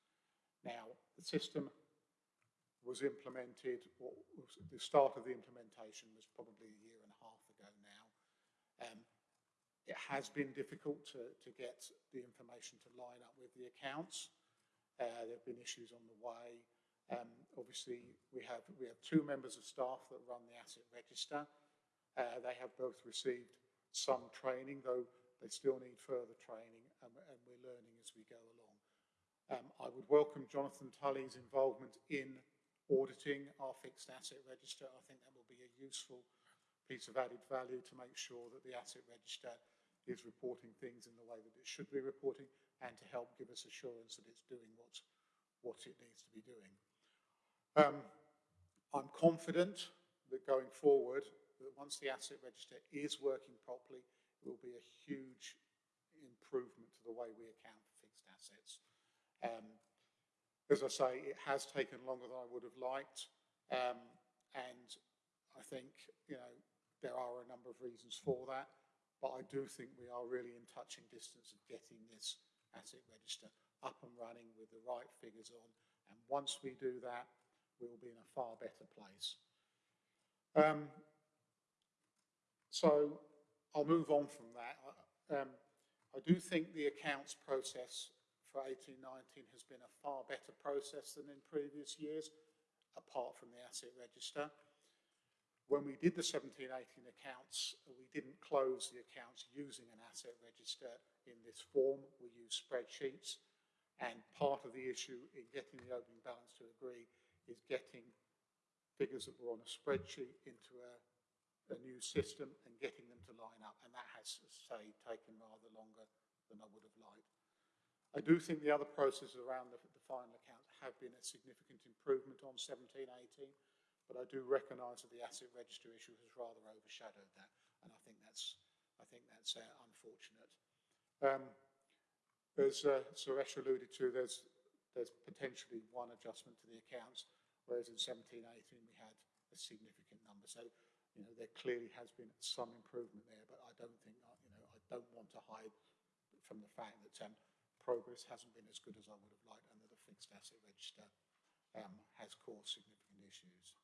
S10: Now, the system was implemented, was, the start of the implementation was probably a year and a half ago now. Um, it has been difficult to, to get the information to line up with the accounts. Uh, there have been issues on the way. Um, obviously, we have, we have two members of staff that run the asset register. Uh, they have both received some training, though they still need further training, and, and we're learning as we go along. Um, I would welcome Jonathan Tully's involvement in auditing our fixed asset register. I think that will be a useful piece of added value to make sure that the asset register is reporting things in the way that it should be reporting and to help give us assurance that it's doing what, what it needs to be doing. Um, I'm confident that going forward, that once the asset register is working properly, it will be a huge improvement to the way we account for fixed assets. Um, as I say, it has taken longer than I would have liked, um, and I think you know there are a number of reasons for that. But I do think we are really in touching distance of getting this asset register up and running with the right figures on. And once we do that, we will be in a far better place. Um, so I'll move on from that. Um, I do think the accounts process for 1819 has been a far better process than in previous years, apart from the asset register. When we did the 1718 accounts, we didn't close the accounts using an asset register in this form. We used spreadsheets. And part of the issue in getting the opening balance to agree is getting figures that were on a spreadsheet into a, a new system and getting them to line up. And that has, say, taken rather longer than I would have liked. I do think the other processes around the, the final accounts have been a significant improvement on 1718 but I do recognise that the asset register issue has rather overshadowed that, and I think that's I think that's uh, unfortunate. Um, as uh, Suresh alluded to, there's there's potentially one adjustment to the accounts, whereas in 1718 we had a significant number. So you know there clearly has been some improvement there, but I don't think uh, you know I don't want to hide from the fact that um, progress hasn't been as good as I would have liked, and that the fixed asset register um, has caused significant issues.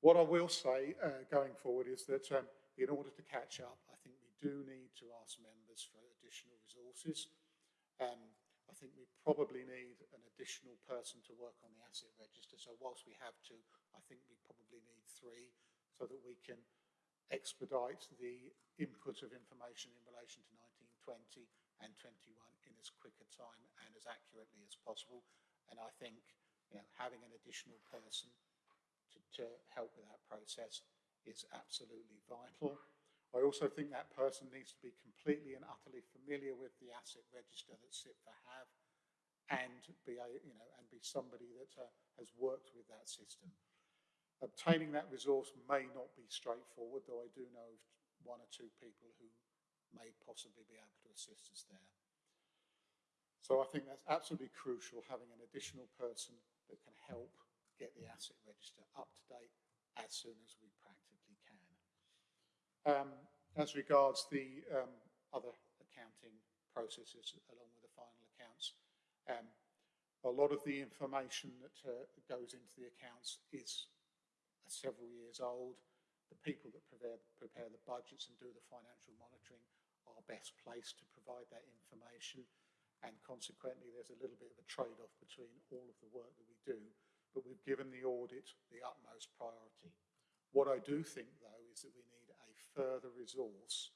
S10: What I will say uh, going forward is that um, in order to catch up, I think we do need to ask members for additional resources. Um, I think we probably need an additional person to work on the asset register. So whilst we have two, I think we probably need three so that we can expedite the input of information in relation to 1920 and 21 in as quick a time and as accurately as possible. And I think you know, having an additional person to, to help with that process is absolutely vital. I also think that person needs to be completely and utterly familiar with the asset register that CIPFA have and be, a, you know, and be somebody that uh, has worked with that system. Obtaining that resource may not be straightforward, though I do know of one or two people who may possibly be able to assist us there. So I think that's absolutely crucial, having an additional person that can help get the asset register up to date as soon as we practically can. Um, as regards the um, other accounting processes along with the final accounts, um, a lot of the information that uh, goes into the accounts is several years old. The people that prepare, prepare the budgets and do the financial monitoring are best placed to provide that information and consequently there's a little bit of a trade-off between all of the work that we do, but we've given the audit the utmost priority. What I do think, though, is that we need a further resource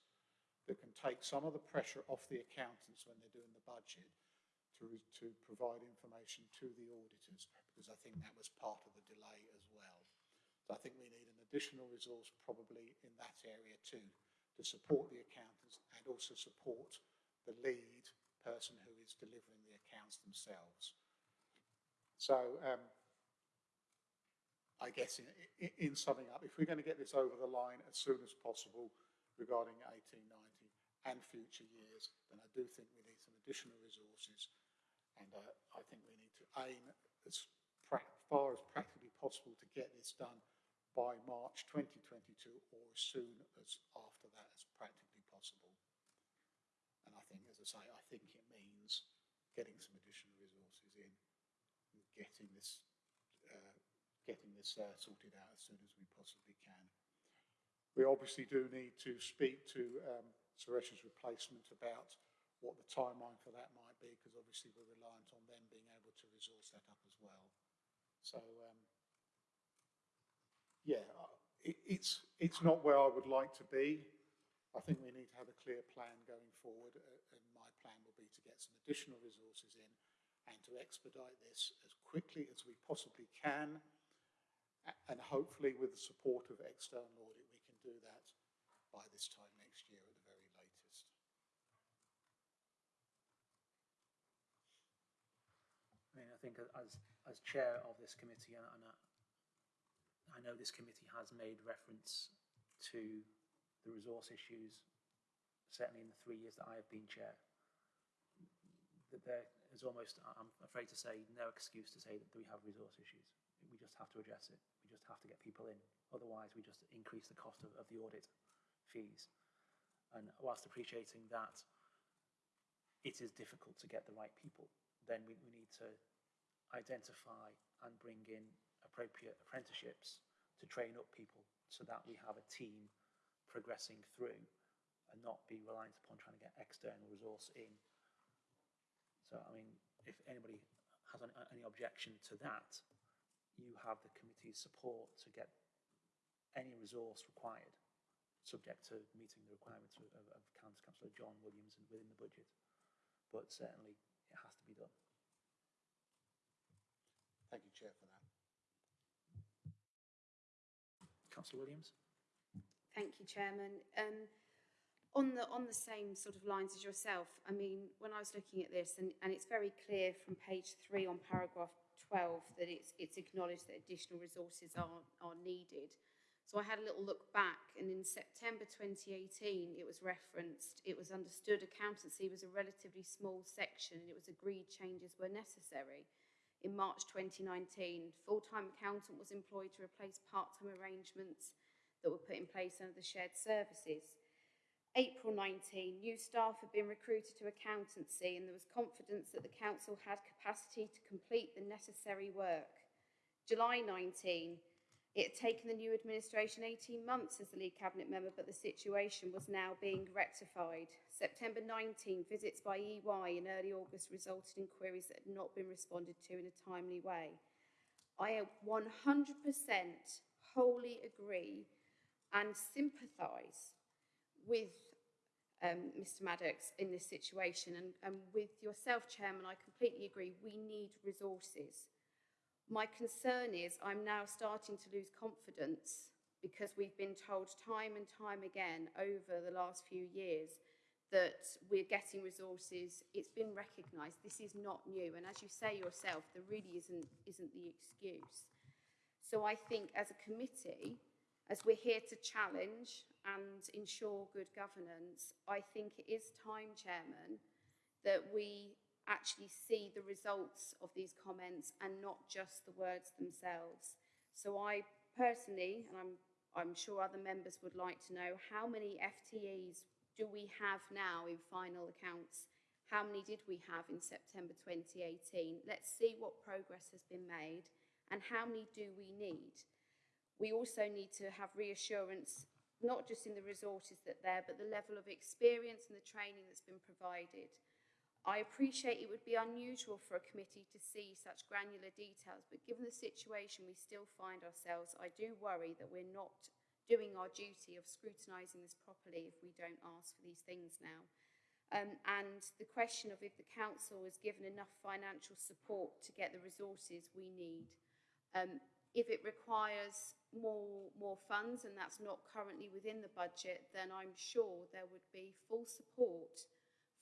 S10: that can take some of the pressure off the accountants when they're doing the budget to, to provide information to the auditors, because I think that was part of the delay as well. So I think we need an additional resource probably in that area too, to support the accountants and also support the lead person who is delivering the accounts themselves. So um, I guess in, in, in, summing up, if we're going to get this over the line as soon as possible regarding 1890 and future years, then I do think we need some additional resources. And uh, I think we need to aim as far as practically possible to get this done by March 2022 or as soon as after that as practically possible. And I think, as I say, I think it means getting some additional resources in, and getting this, this uh, sorted out as soon as we possibly can. We obviously do need to speak to um, Suresh's replacement about what the timeline for that might be, because obviously we're reliant on them being able to resource that up as well. So, um, yeah, it, it's, it's not where I would like to be. I think we need to have a clear plan going forward, uh, and my plan will be to get some additional resources in and to expedite this as quickly as we possibly can, and hopefully with the support of external audit, we can do that by this time next year at the very latest.
S2: I mean, I think as, as chair of this committee, and, I, I know this committee has made reference to the resource issues, certainly in the three years that I have been chair, that there is almost, I'm afraid to say, no excuse to say that we have resource issues. Just have to address it. We just have to get people in. Otherwise, we just increase the cost of, of the audit fees. And whilst appreciating that it is difficult to get the right people, then we, we need to identify and bring in appropriate apprenticeships to train up people so that we have a team progressing through and not be reliant upon trying to get external resource in. So, I mean, if anybody has any objection to that, you have the committee's support to get any resource required, subject to meeting the requirements of, of, of Councillor John Williams and within the budget. But certainly, it has to be done.
S10: Thank you, Chair, for that.
S2: Councillor Williams?
S1: Thank you, Chairman. Um, on the on the same sort of lines as yourself, I mean, when I was looking at this, and, and it's very clear from page three on paragraph 12 that it's it's acknowledged that additional resources are are needed. So I had a little look back, and in September 2018, it was referenced. It was understood accountancy was a relatively small section, and it was agreed changes were necessary. In March 2019, full-time accountant was employed to replace part-time arrangements that were put in place under the shared services. April 19, new staff had been recruited to accountancy and there was confidence that the council had capacity to complete the necessary work. July 19, It had taken the new administration 18 months as the lead cabinet member, but the situation was now being rectified. September 19, visits by EY in early August resulted in queries that had not been responded to in a timely way. I 100% wholly agree and sympathise with um, Mr Maddox in this situation and, and with yourself, Chairman, I completely agree. We need resources. My concern is I'm now starting to lose confidence because we've been told time and time again over the last few years that we're getting resources. It's been recognised. This is not new. And as you say yourself, there really isn't, isn't the excuse. So I think as a committee, as we're here to challenge and ensure good governance, I think it is time, Chairman, that we actually see the results of these comments and not just the words themselves. So I personally, and I'm, I'm sure other members would like to know, how many FTEs do we have now in final accounts? How many did we have in September 2018? Let's see what progress has been made and how many do we need? We also need to have reassurance, not just in the resources that there, but the level of experience and the training that's been provided. I appreciate it would be unusual for a committee to see such granular details, but given the situation we still find ourselves, I do worry that we're not doing our duty of scrutinising this properly if we don't ask for these things now. Um, and the question of if the council is given enough financial support to get the resources we need. Um, if it requires more, more funds and that's not currently within the budget, then I'm sure there would be full support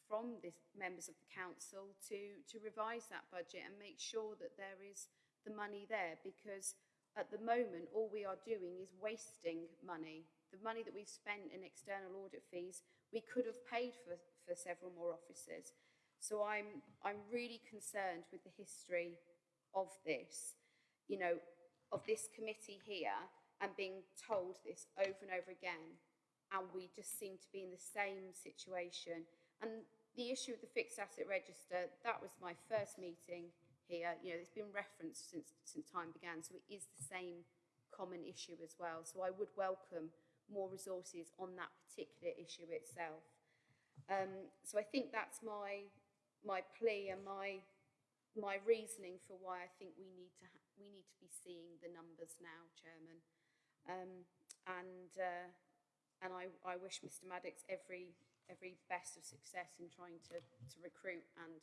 S1: from the members of the council to, to revise that budget and make sure that there is the money there because at the moment all we are doing is wasting money. The money that we've spent in external audit fees, we could have paid for, for several more officers. So I'm, I'm really concerned with the history of this. You know, of this committee here and being told this over and over again. And we just seem to be in the same situation. And the issue of the fixed asset register, that was my first meeting here. You know, it's been referenced since, since time began. So it is the same common issue as well. So I would welcome more resources on that particular issue itself. Um, so I think that's my my plea and my my reasoning for why I think we need to we need to be seeing the numbers now, Chairman. Um, and uh, and I, I wish Mr Maddox every every best of success in trying to, to recruit and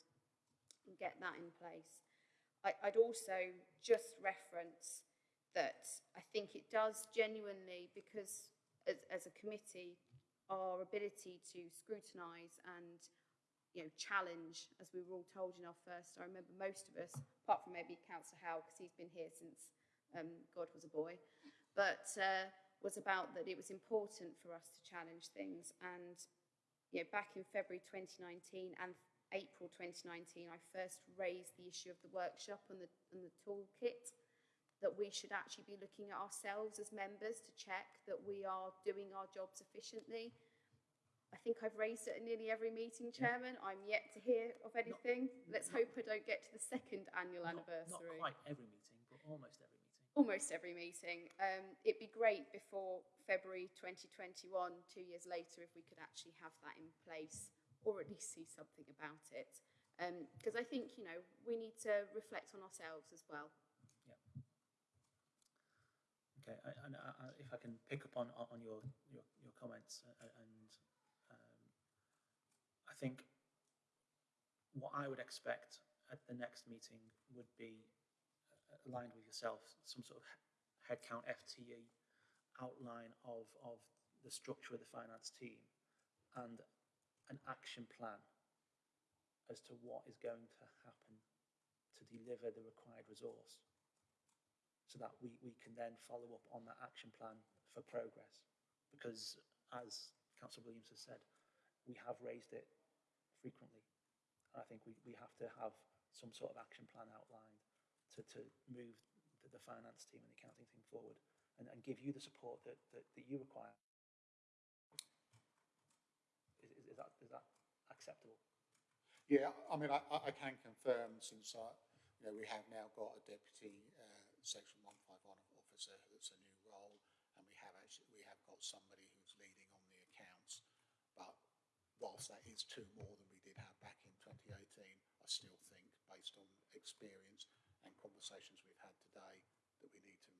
S1: get that in place. I, I'd also just reference that I think it does genuinely because as, as a committee our ability to scrutinise and you know, challenge, as we were all told in our first. I remember most of us, apart from maybe Councillor Howe, because he's been here since um, God was a boy, but uh, was about that it was important for us to challenge things. And you know, back in February 2019 and April 2019, I first raised the issue of the workshop and the, and the toolkit that we should actually be looking at ourselves as members to check that we are doing our jobs efficiently I think I've raised it at nearly every meeting, Chairman. I'm yet to hear of anything. Let's hope I don't get to the second annual
S2: Not, not
S1: anniversary.
S2: quite every meeting, but almost every meeting.
S1: Almost every meeting. Um, it'd be great before February 2021, two years later, if we could actually have that in place or at least see something about it. Because I think, you know, we need to reflect on ourselves as well. Yeah.
S2: Okay, I- and I, I, if I can pick up on, on your, your, your comments uh, and um, think what I would expect at the next meeting would be uh, aligned with yourself, some sort of he- headcount FTE outline of, of the structure of the finance team and an action plan as to what is going to happen to deliver the required resource so that we, we can then follow up on that action plan for progress. Because as Councillor Williams has said, we have raised it frequently. And I think we, we have to have some sort of action plan outlined to, to move the, the finance team and the accounting team forward and, and give you the support that, that, that you require. Is, is, is, that, is that acceptable?
S10: Yeah, I mean, I, I can confirm since I, you know, we have now got a deputy uh, section 151 officer officer that's a new role, and we have actually, we have got somebody who's leading on the accounts. But whilst that is two more than we did have back in 2018, I still think, based on experience and conversations we've had today, that we need to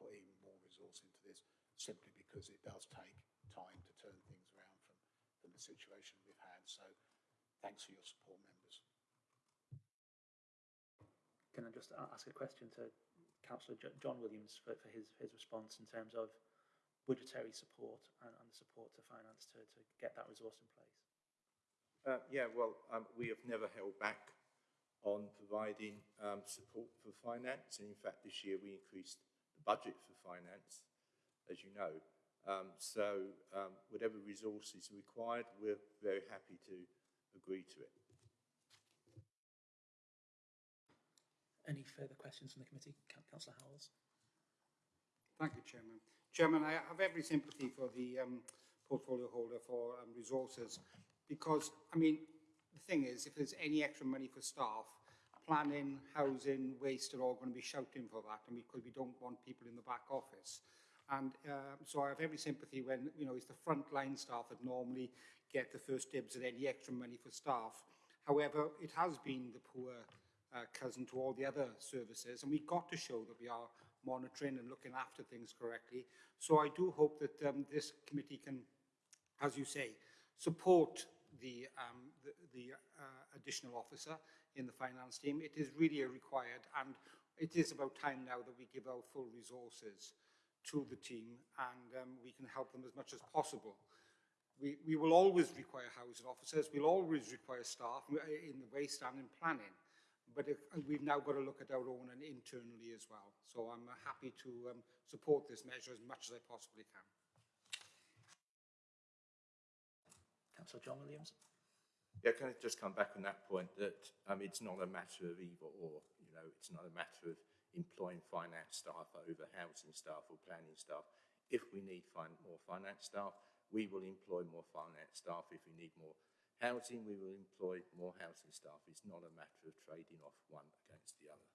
S10: put even more resource into this, simply because it does take time to turn things around from, from the situation we've had. So thanks for your support, members.
S2: Can I just ask a question to Councillor John Williams for, for his, his response in terms of budgetary support and, and the support to finance to, to get that resource in place?
S11: Uh, yeah, well, um, we have never held back on providing um, support for finance. And in fact, this year we increased the budget for finance, as you know. Um, so um, whatever resources are required, we're very happy to agree to it.
S2: Any further questions from the committee? Coun- Councillor Howells?
S3: Thank you, Chairman. Chairman, I have every sympathy for the um, portfolio holder for um, resources because, I mean, the thing is, if there's any extra money for staff, planning, housing, waste are all going to be shouting for that and because we don't want people in the back office. And uh, so I have every sympathy when, you know, it's the frontline staff that normally get the first dibs at any extra money for staff. However, it has been the poor uh, cousin to all the other services, and we've got to show that we are monitoring and looking after things correctly. So I do hope that um, this committee can, as you say, support the, um, the, the uh, additional officer in the finance team. It is really required, and it is about time now that we give our full resources to the team and um, we can help them as much as possible. We, we will always require housing officers, we'll always require staff uh, in the waste and in planning, but if, we've now got to look at our own and internally as well. So I'm uh, happy to um, support this measure as much as I possibly can.
S2: Councillor John Williams?
S11: Yeah, can I just come back on that point that um, it's not a matter of either or, you know, it's not a matter of employing finance staff over housing staff or planning staff. If we need fin more finance staff, we will employ more finance staff. If we need more housing, we will employ more housing staff. It's not a matter of trading off one against the other.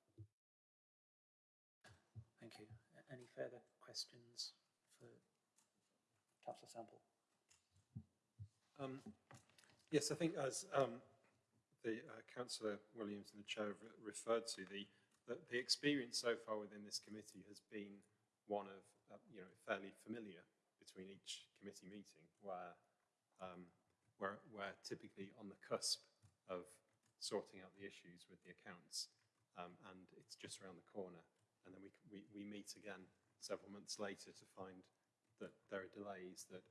S2: Thank you. Any further questions for Councillor Sample?
S7: Um, yes, I think as um, the uh, Councillor Williams and the Chair re- referred to, the, the, the experience so far within this committee has been one of, uh, you know, fairly familiar between each committee meeting where, um, where we're typically on the cusp of sorting out the issues with the accounts um, and it's just around the corner and then we, we, we meet again several months later to find that there are delays that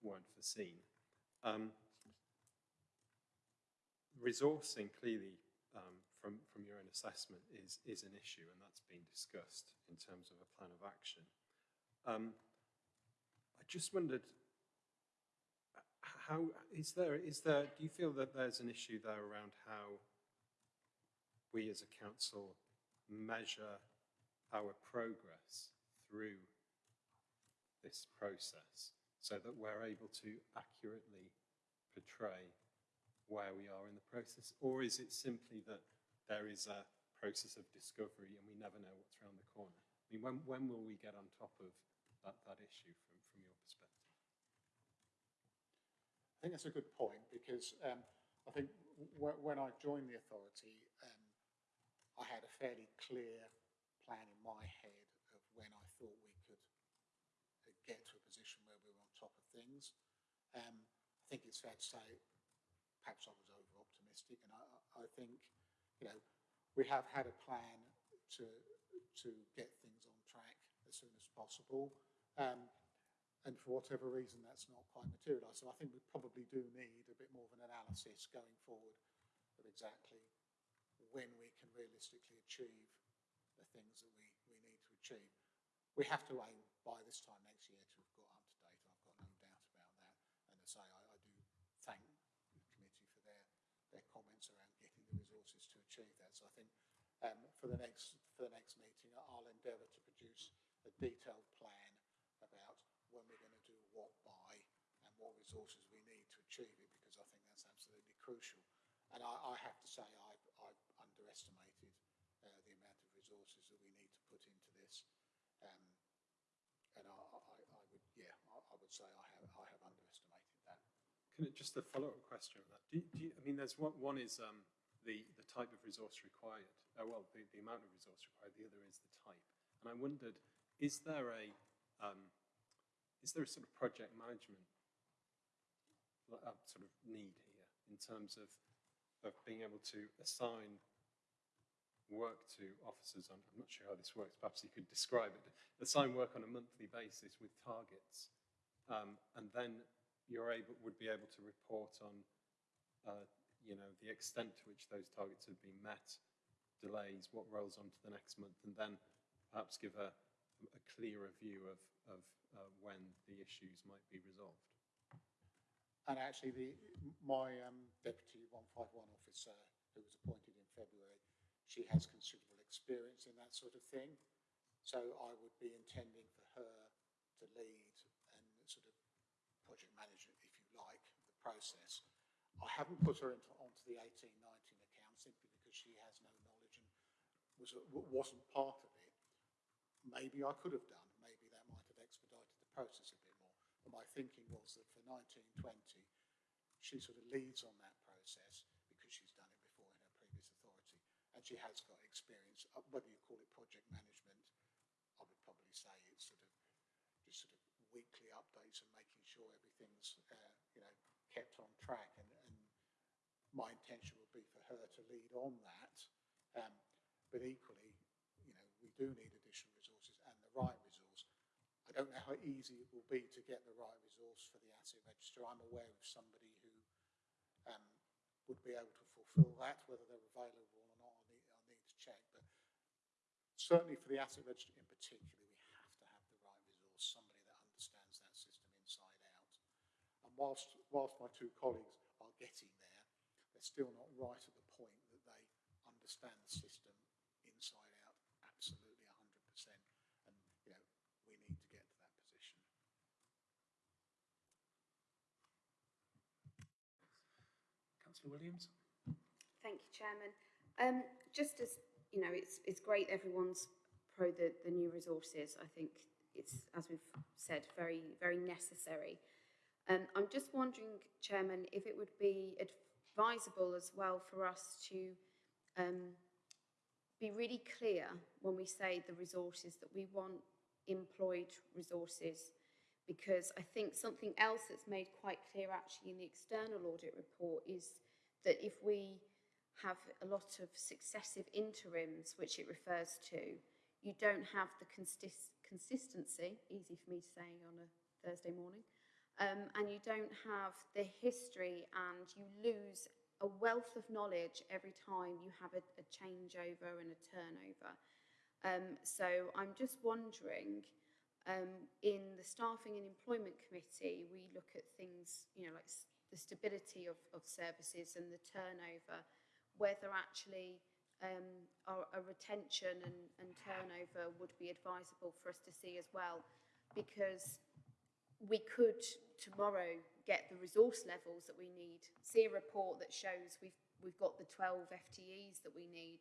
S7: weren't foreseen. Um, resourcing clearly um, from, from your own assessment is, is an issue and that's been discussed in terms of a plan of action. Um, I just wondered, how is there, is there, do you feel that there's an issue there around how we as a council measure our progress through this process so that we're able to accurately portray where we are in the process? Or is it simply that there is a process of discovery and we never know what's around the corner? I mean, when, when will we get on top of that, that issue from, from your perspective?
S10: I think that's a good point because um, I think when I joined the authority, um, I had a fairly clear plan in my head of when I thought we could uh, get to a position where we were on top of things. Um, I think it's fair to say perhaps I was over optimistic and I, I think, you know, we have had a plan to, to get things on track as soon as possible. Um, and for whatever reason, that's not quite materialised. So I think we probably do need a bit more of an analysis going forward of exactly when we can realistically achieve the things that we, we need to achieve. We have to aim by this time next year to have got up to date. I've got no doubt about that. And as I say, I, I do thank the committee for their, their comments around getting the resources to achieve that. So I think um, for the next for the next meeting, I'll endeavour to produce a detailed plan about when we're going to do what by and what resources we need to achieve it because I think that's absolutely crucial. And I, I have to say I've, I've underestimated uh, the amount of resources that we need to put into this. Um, and I, I, I would, yeah, I, I would say I have, I have underestimated that.
S7: Can it, just a follow-up question on that. Do, do you, I mean, there's one, one is um, the, the type of resource required. Uh, well, the, the amount of resource required. The other is the type. And I wondered, is there a, um, is there a sort of project management uh, sort of need here in terms of, of being able to assign work to officers on, I'm not sure how this works, perhaps you could describe it, assign work on a monthly basis with targets, um, and then you're able, would be able to report on, uh, you know, the extent to which those targets have been met, delays, what rolls on to the next month, and then perhaps give a, a clearer view of, of uh, when the issues might be resolved.
S10: And actually, the, my um, deputy 151 officer, who was appointed in February, she has considerable experience in that sort of thing. So I would be intending for her to lead and sort of project management, if you like, the process. I haven't put her into, onto the 1819 account simply because she has no knowledge and was, wasn't part of it. Maybe I could have done. Maybe that might have expedited the process a bit more. But my thinking was that for 1920, she sort of leads on that process because she's done it before in her previous authority and she has got experience. Uh, whether you call it project management, I would probably say it's sort of just sort of weekly updates and making sure everything's uh, you know kept on track. And, and, my intention would be for her to lead on that. Um, but equally, you know, we do need additional resources and the right resource. I don't know how easy it will be to get the right resource for the asset register. I'm aware of somebody who um, would be able to fulfil that, whether they're available or not, I need, I need to check. But certainly for the asset register in particular, we have to have the right resource, somebody that understands that system inside out. And whilst, whilst my two colleagues are getting there, they're still not right at the point that they understand the system inside out absolutely 100%. And, you know, we need to get to that position.
S2: Councillor Williams?
S1: Thank you, Chairman. Um, just as, you know, it's, it's great everyone's pro the, the new resources. I think it's, as we've said, very, very necessary. Um, I'm just wondering, Chairman, if it would be advisable as well for us to um, be really clear when we say the resources that we want employed resources. Because I think something else that's made quite clear actually in the external audit report is that if we have a lot of successive interims, which it refers to, you don't have the consist consistency, easy for me to say on a Thursday morning, um, and you don't have the history and you lose a wealth of knowledge every time you have a, a changeover and a turnover. Um, so I'm just wondering, um, in the Staffing and Employment Committee, we look at things, you know, like the stability of, of services and the turnover, whether actually um, our, a retention and, and turnover would be advisable for us to see as well, because we could tomorrow get the resource levels that we need, see a report that shows we've, we've got the 12 FTEs that we need,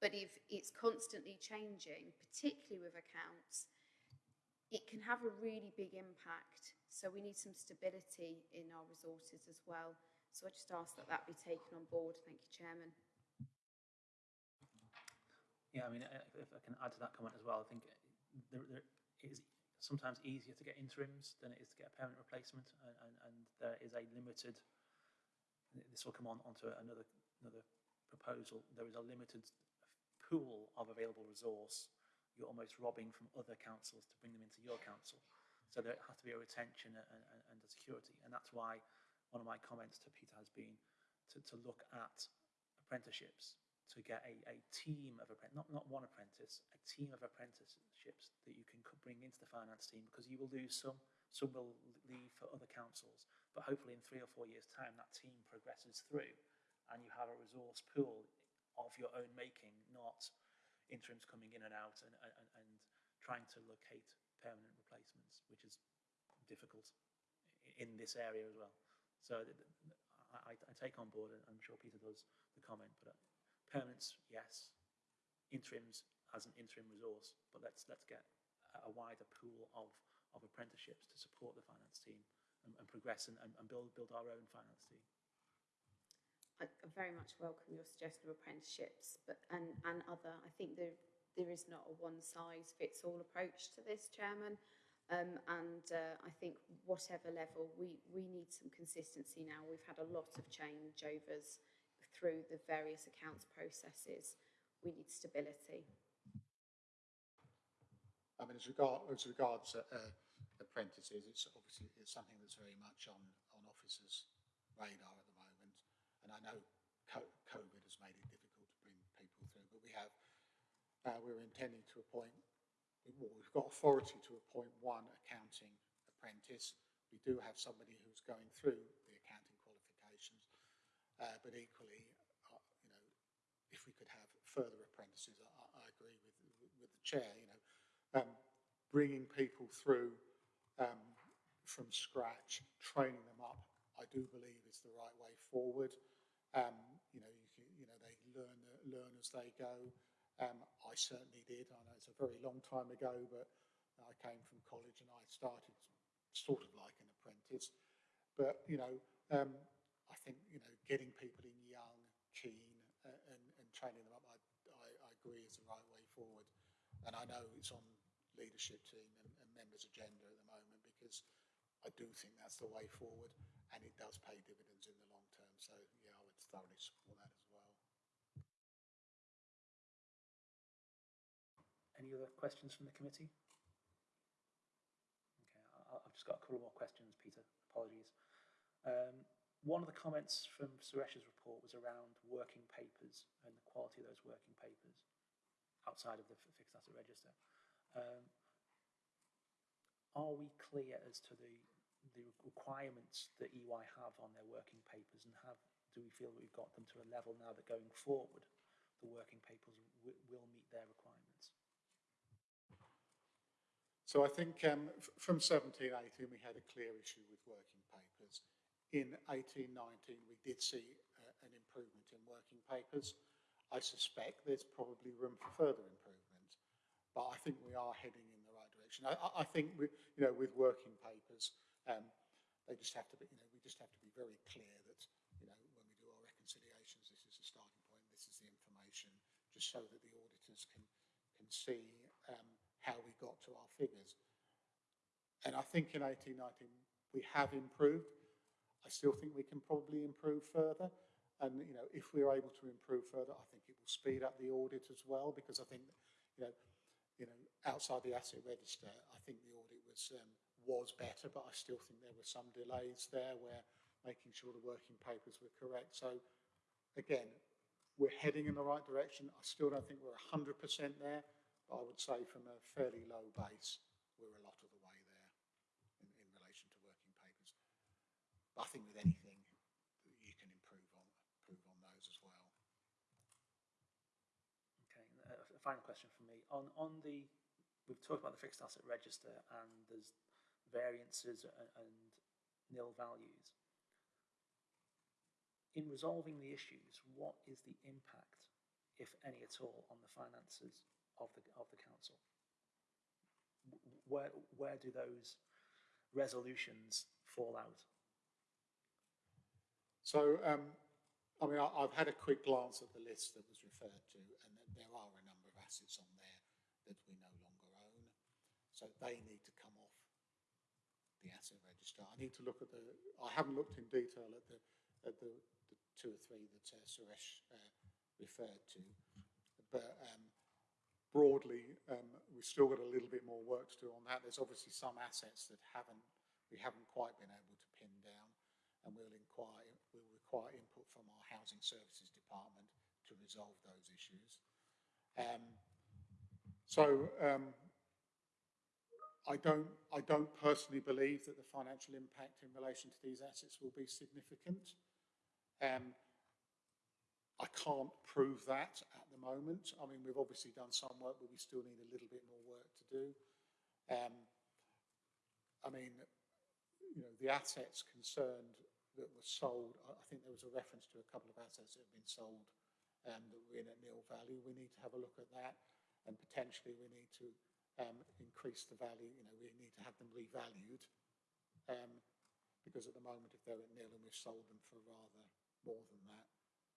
S1: but if it's constantly changing, particularly with accounts, it can have a really big impact. So we need some stability in our resources as well. So I just ask that that be taken on board. Thank you, Chairman.
S2: Yeah, I mean, if I can add to that comment as well, I think there, there is sometimes easier to get interims than it is to get a permanent replacement, and, and, and there is a limited. This will come on onto another another proposal. There is a limited pool of available resource. You're almost robbing from other councils to bring them into your council. So there has to be a retention and, and, and a security, and that's why one of my comments to Peter has been to, to look at apprenticeships to get a, a team of apprentices, not, not one apprentice, a team of apprenticeships that you can bring into the finance team because you will lose some, some will leave for other councils. But hopefully in three or four years' time, that team progresses through and you have a resource pool of your own making, not interims coming in and out and, and, and trying to locate permanent replacements, which is difficult in this area as well. So I, I take on board, and I'm sure Peter does, the comment, but uh, Permanents, yes. Interims as an interim resource, but let's let's get a wider pool of, of apprenticeships to support the finance team and, and progress and, and, build, build our own finance team.
S1: I I very much welcome your suggestion of apprenticeships, but and and other. I think there there is not a one size fits all approach to this, Chairman. Um, and uh, I think whatever level we we need some consistency now. We've had a lot of changeovers through the various accounts processes. We need stability.
S10: I mean, as, regard, as regards uh, uh, apprentices, it's obviously it's something that's very much on, on officers' radar at the moment. And I know COVID has made it difficult to bring people through, but we have, uh, we're intending to appoint, well, we've got authority to appoint one accounting apprentice. We do have somebody who's going through uh, but equally, uh, you know, if we could have further apprentices, I, I agree with, with the chair, you know, um, bringing people through um, from scratch, training them up, I do believe is the right way forward. Um, you know, you, can, you know, they learn learn as they go. Um, I certainly did. I know it's a very long time ago, but I came from college and I started sort of like an apprentice. But you know, um, I think you know, getting people in young, keen, uh, and, and training them up, I, I, I agree is the right way forward. And I know it's on leadership team and, and members' agenda at the moment because I do think that's the way forward and it does pay dividends in the long term. So, yeah, I would thoroughly support that as well.
S2: Any other questions from the committee? Okay, I've just got a couple more questions, Peter. Apologies. Um, one of the comments from Suresh's report was around working papers and the quality of those working papers outside of the fixed asset register. Um, are we clear as to the the requirements that EY have on their working papers, and have do we feel that we've got them to a level now that going forward, the working papers will meet their requirements?
S10: So I think um, from 17, 18, we had a clear issue with working. In 1819 we did see uh, an improvement in working papers. I suspect there's probably room for further improvement, but I think we are heading in the right direction. I, I think, we, you know, with working papers, um, they just have to be, you know, we just have to be very clear that, you know, when we do our reconciliations, this is the starting point, this is the information, just so that the auditors can can see um, how we got to our figures. And I think in 1819 we have improved. I still think we can probably improve further. And, you know, if we're able to improve further, I think it will speed up the audit as well, because I think, you know, you know, outside the asset register, I think the audit was um, was better, but I still think there were some delays there where making sure the working papers were correct. So, again, we're heading in the right direction. I still don't think we're 100% there, but I would say from a fairly low base, we're a lot of the way there in, in relation to working papers. Think with anything, you can improve on improve on those as well.
S2: Okay, uh, a final question from me. On, on the, we've talked about the fixed asset register and there's variances and, and nil values. In resolving the issues, what is the impact, if any at all, on the finances of the, of the council? Where, where do those resolutions fall out?
S10: So, um, I mean, I, have had a quick glance at the list that was referred to, and there are a number of assets on there that we no longer own. So they need to come off the asset register. I need to look at the, I haven't looked in detail at the, at the, the two or three that uh, Suresh uh, referred to, but um, broadly, um, we've still got a little bit more work to do on that. There's obviously some assets that haven't, we haven't quite been able to pin down, and we'll inquire, require input from our Housing Services Department to resolve those issues. Um, so um, I don't, I don't personally believe that the financial impact in relation to these assets will be significant. Um, I can't prove that at the moment. I mean, we've obviously done some work, but we still need a little bit more work to do. Um, I mean, you know, the assets concerned that were sold, I think there was a reference to a couple of assets that have been sold um, that were in at nil value. We need to have a look at that, and potentially we need to um, increase the value, you know, we need to have them revalued. Um, because at the moment, if they're at nil and we've sold them for rather more than that,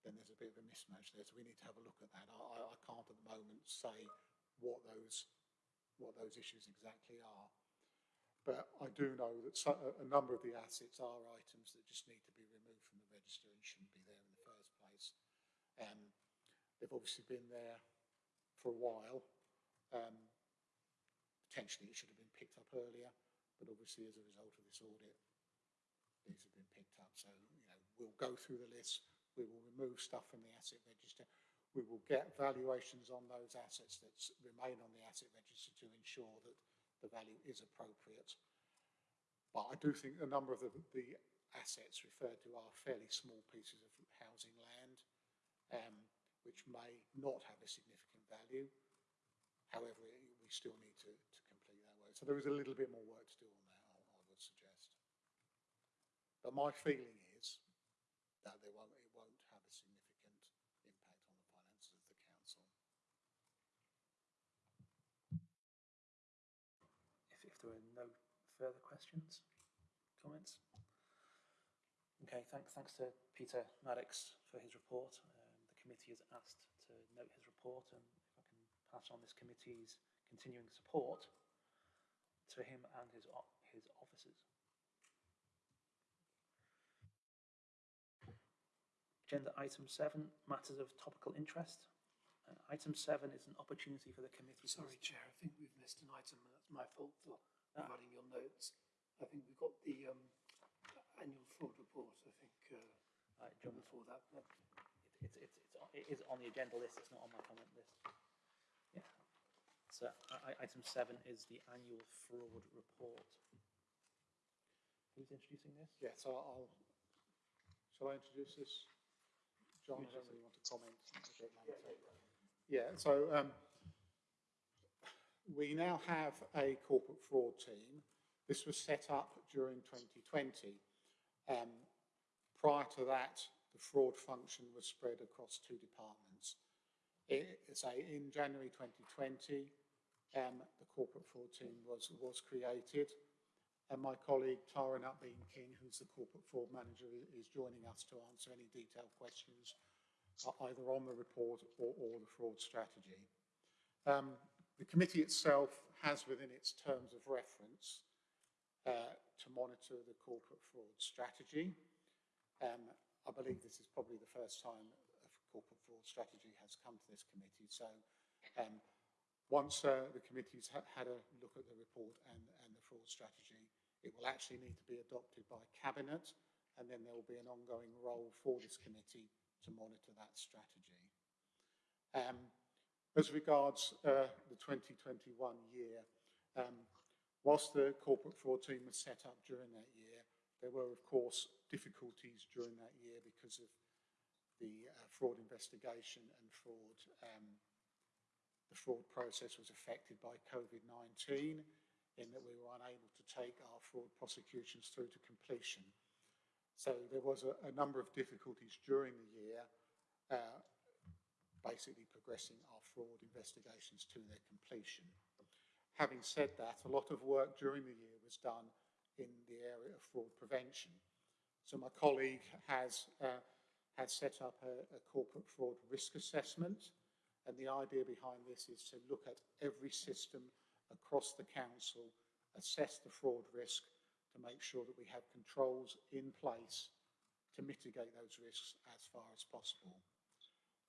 S10: then there's a bit of a mismatch there. So we need to have a look at that. I, I, I can't at the moment say what those what those issues exactly are. But I do know that so, a, number of the assets are items that just need to be removed from the register and shouldn't be there in the first place. Um, they've obviously been there for a while. Um, potentially it should have been picked up earlier, but obviously as a result of this audit, these have been picked up. So, you know, we'll go through the list, we will remove stuff from the asset register, we will get valuations on those assets that remain on the asset register to ensure that the value is appropriate. But I do think a number of the, the assets referred to are fairly small pieces of housing land, um, which may not have a significant value. However, we still need to, to complete that work. So there is a little bit more work to do on that, I, I would suggest. But my feeling is that there won't, it won't have a significant impact on the finances of the council.
S2: If, if there are no further questions, comments? Okay, thanks, thanks to Peter Maddox for his report. Um, the committee is asked to note his report and if I can pass on this committee's continuing support to him and his, his officers. Agenda item seven, matters of topical interest. Uh, item seven is an opportunity for the committee.
S12: Sorry, Chair, I think we've missed an item. That's my fault for providing your notes. I think we've got the um, annual fraud report, I think, uh,
S2: uh, John,
S12: before that.
S2: It, it's, it's, it's, on- it is on the agenda list, it's not on my comment list. Yeah. So I, I- item seven is the annual fraud report. Who's introducing this?
S10: Yeah, so I'll, shall I introduce this? John, I don't really want to comment a bit later. Yeah, so um, we now have a corporate fraud team. This was set up during 2020. Um, prior to that, the fraud function was spread across two departments. It, in January 2020, um, the corporate fraud team was, was created. And my colleague Tara Nutbean King, who's the corporate fraud manager, is joining us to answer any detailed questions uh, either on the report or, or the fraud strategy. Um, the committee itself has within its terms of reference uh, to monitor the corporate fraud strategy. Um, I believe this is probably the first time a corporate fraud strategy has come to this committee. So um, once uh, the committee's ha had a look at the report and, and the fraud strategy, it will actually need to be adopted by Cabinet and then there will be an ongoing role for this committee to monitor that strategy. Um, as regards uh, the 2021 year, um, whilst the corporate fraud team was set up during that year, there were, of course, difficulties during that year because of the uh, fraud investigation and fraud. Um, the fraud process was affected by COVID-19 in that we were unable to take our fraud prosecutions through to completion. So there was a, a number of difficulties during the year, uh, basically progressing our fraud investigations to their completion. Having said that, a lot of work during the year was done in the area of fraud prevention. So my colleague has, uh, has set up a, a corporate fraud risk assessment, and the idea behind this is to look at every system across the council, assess the fraud risk, to make sure that we have controls in place to mitigate those risks as far as possible.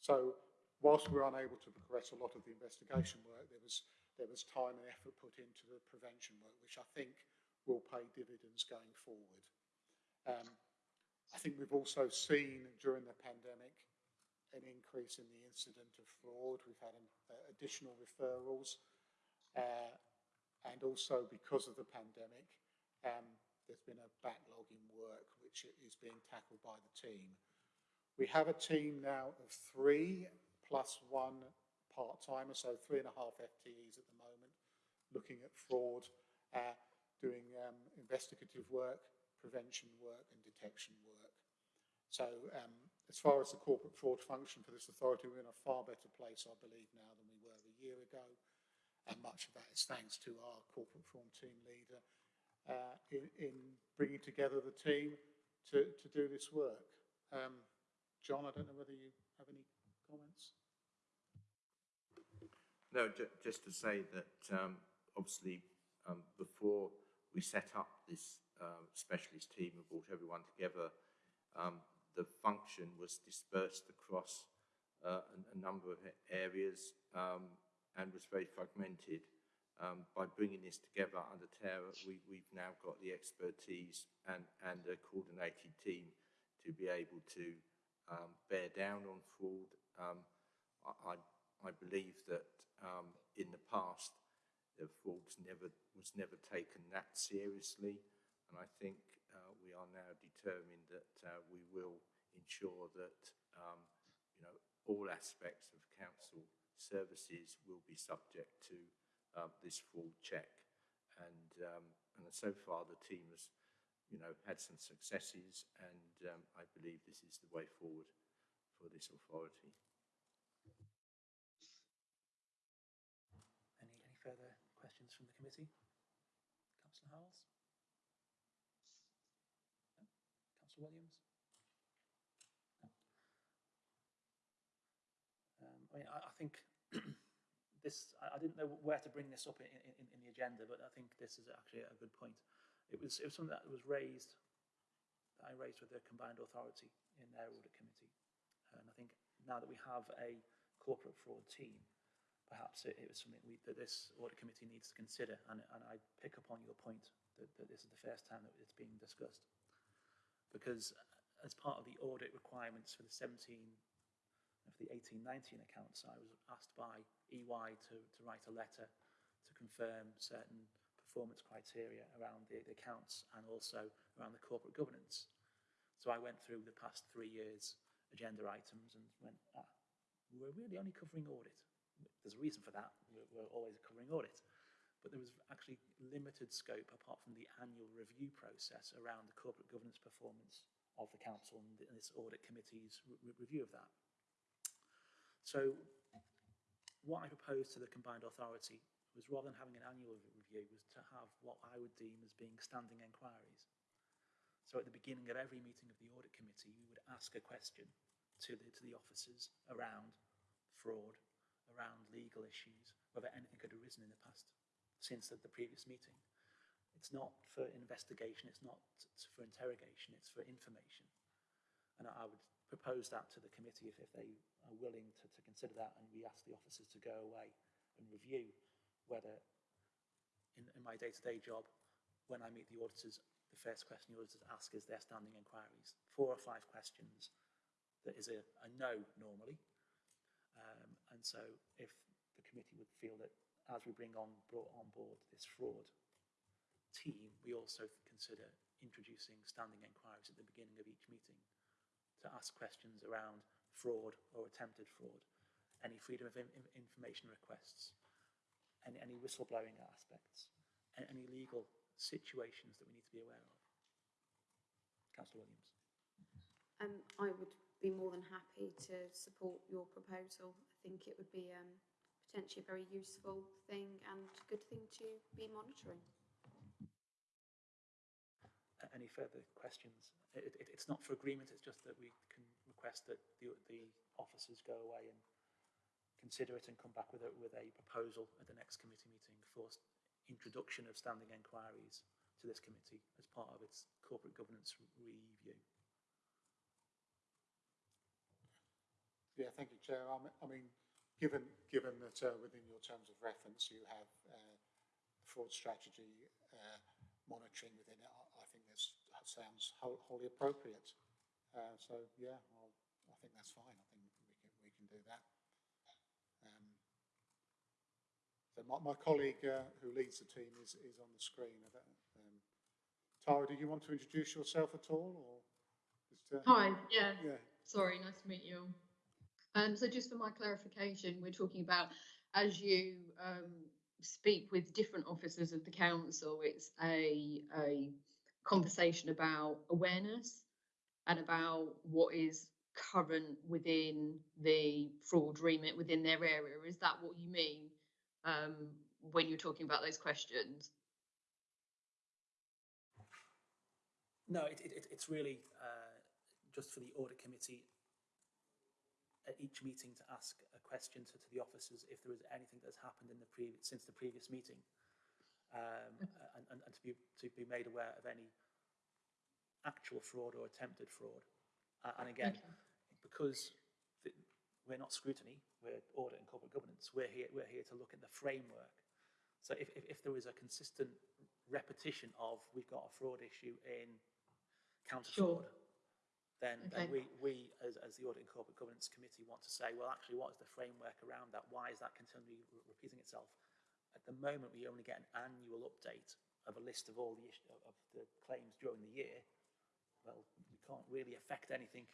S10: So whilst we're unable to progress a lot of the investigation work, there was, there was time and effort put into the prevention work, which I think will pay dividends going forward. Um, I think we've also seen during the pandemic an increase in the incident of fraud. We've had an, uh, additional referrals uh, and also because of the pandemic, um, there's been a backlog in work which is being tackled by the team. We have a team now of three plus one part-timer, so three and a half FTEs at the moment, looking at fraud, uh, doing um, investigative work, prevention work and detection work. So um, as far as the corporate fraud function for this authority, we're in a far better place, I believe, now than we were a year ago. and much of that is thanks to our corporate fraud team leader uh, in, in bringing together the team to, to do this work. Um, John, I don't know whether you have any comments?
S11: No, ju- just to say that um, obviously um, before we set up this um, specialist team and brought everyone together, um, the function was dispersed across uh, a, a number of areas um, and was very fragmented. Um, by bringing this together under Tara, we, we've now got the expertise and, and a coordinated team to be able to bear down on fraud. I, I believe that um, in the past, the fraud's never was never taken that seriously, and I think uh, we are now determined that uh, we will ensure that um, you know all aspects of council services will be subject to uh, this fraud check, and um, and so far the team has you know had some successes, and um, I believe this is the way forward for this authority.
S2: Any, any further questions from the committee? Councillor Howells? No? Councillor Williams? No. Um, I mean, I, I think this, I, I didn't know where to bring this up in, in, in the agenda, but I think this is actually a good point. It was, it was something that was raised, that I raised with the combined authority in their audit committee. And I think now that we have a corporate fraud team, perhaps it, it was something we, that this audit committee needs to consider. And, and I pick up on your point that, that this is the first time that it's being discussed. Because as part of the audit requirements for the 17, for the 18-19 accounts, I was asked by EY to, to write a letter to confirm certain performance criteria around the, the accounts and also around the corporate governance. So I went through the past three years agenda items and went, ah, we're really only covering audit. There's a reason for that. We're, we're always covering audit. But there was actually limited scope apart from the annual review process around the corporate governance performance of the council and this audit committee's re review of that. So what I proposed to the combined authority was rather than having an annual review was to have what I would deem as being standing inquiries. So at the beginning of every meeting of the audit committee, we would ask a question to the, to the officers around fraud, around legal issues, whether anything had arisen in the past since the, the previous meeting. It's not for investigation, it's not for interrogation, it's for information. And I, I would propose that to the committee if, if they are willing to, to consider that and we ask the officers to go away and review whether in, in my day-to-day -day job, when I meet the auditors, the first question the auditors ask is their standing inquiries. Four or five questions that is a, a no normally. Um, and so if the committee would feel that as we bring on, brought on board this fraud team, we also consider introducing standing inquiries at the beginning of each meeting to ask questions around fraud or attempted fraud, any freedom of in information requests, any, any whistleblowing aspects, any legal situations that we need to be aware of. Councillor Williams.
S1: Um, I would be more than happy to support your proposal. Think it would be um, potentially a very useful thing and a good thing to be monitoring.
S2: Any further questions? It, it, it's not for agreement, it's just that we can request that the, the officers go away and consider it and come back with a, with a proposal at the next committee meeting for introduction of standing enquiries to this committee as part of its corporate governance review.
S10: Yeah, thank you, Chair. I mean, I mean given given that uh, within your terms of reference you have uh, fraud strategy uh, monitoring within it, I, I think this sounds wholly appropriate. Uh, so yeah, well, I think that's fine. I think we can we can do that. Um, so my, my colleague uh, who leads the team is, is on the screen. Um, Tara, do you want to introduce yourself at all? Or
S13: just, uh, Hi, yeah.
S10: yeah.
S13: Sorry, nice to meet you. Um, so just for my clarification, we're talking about as you um, speak with different officers of the council, it's a, a conversation about awareness and about what is current within the fraud remit within their area. Is that what you mean um, when you're talking about those questions?
S2: No, it, it, it- it's really uh, just for the audit committee at each meeting to ask a question to, to the officers if there is anything that's happened in the previous since the previous meeting, um, and, and, and to be to be made aware of any actual fraud or attempted fraud. Uh, and again, because the, we're not scrutiny, we're audit and corporate governance. We're here we're here to look at the framework. So if, if, if there is a consistent repetition of we've got a fraud issue in counter fraud, then, then
S13: Okay.
S2: we, we as, as the Audit and Corporate Governance Committee want to say, well, actually, what is the framework around that? Why is that continually re- repeating itself? At the moment, we only get an annual update of a list of all the issue, of the claims during the year. Well, we can't really affect anything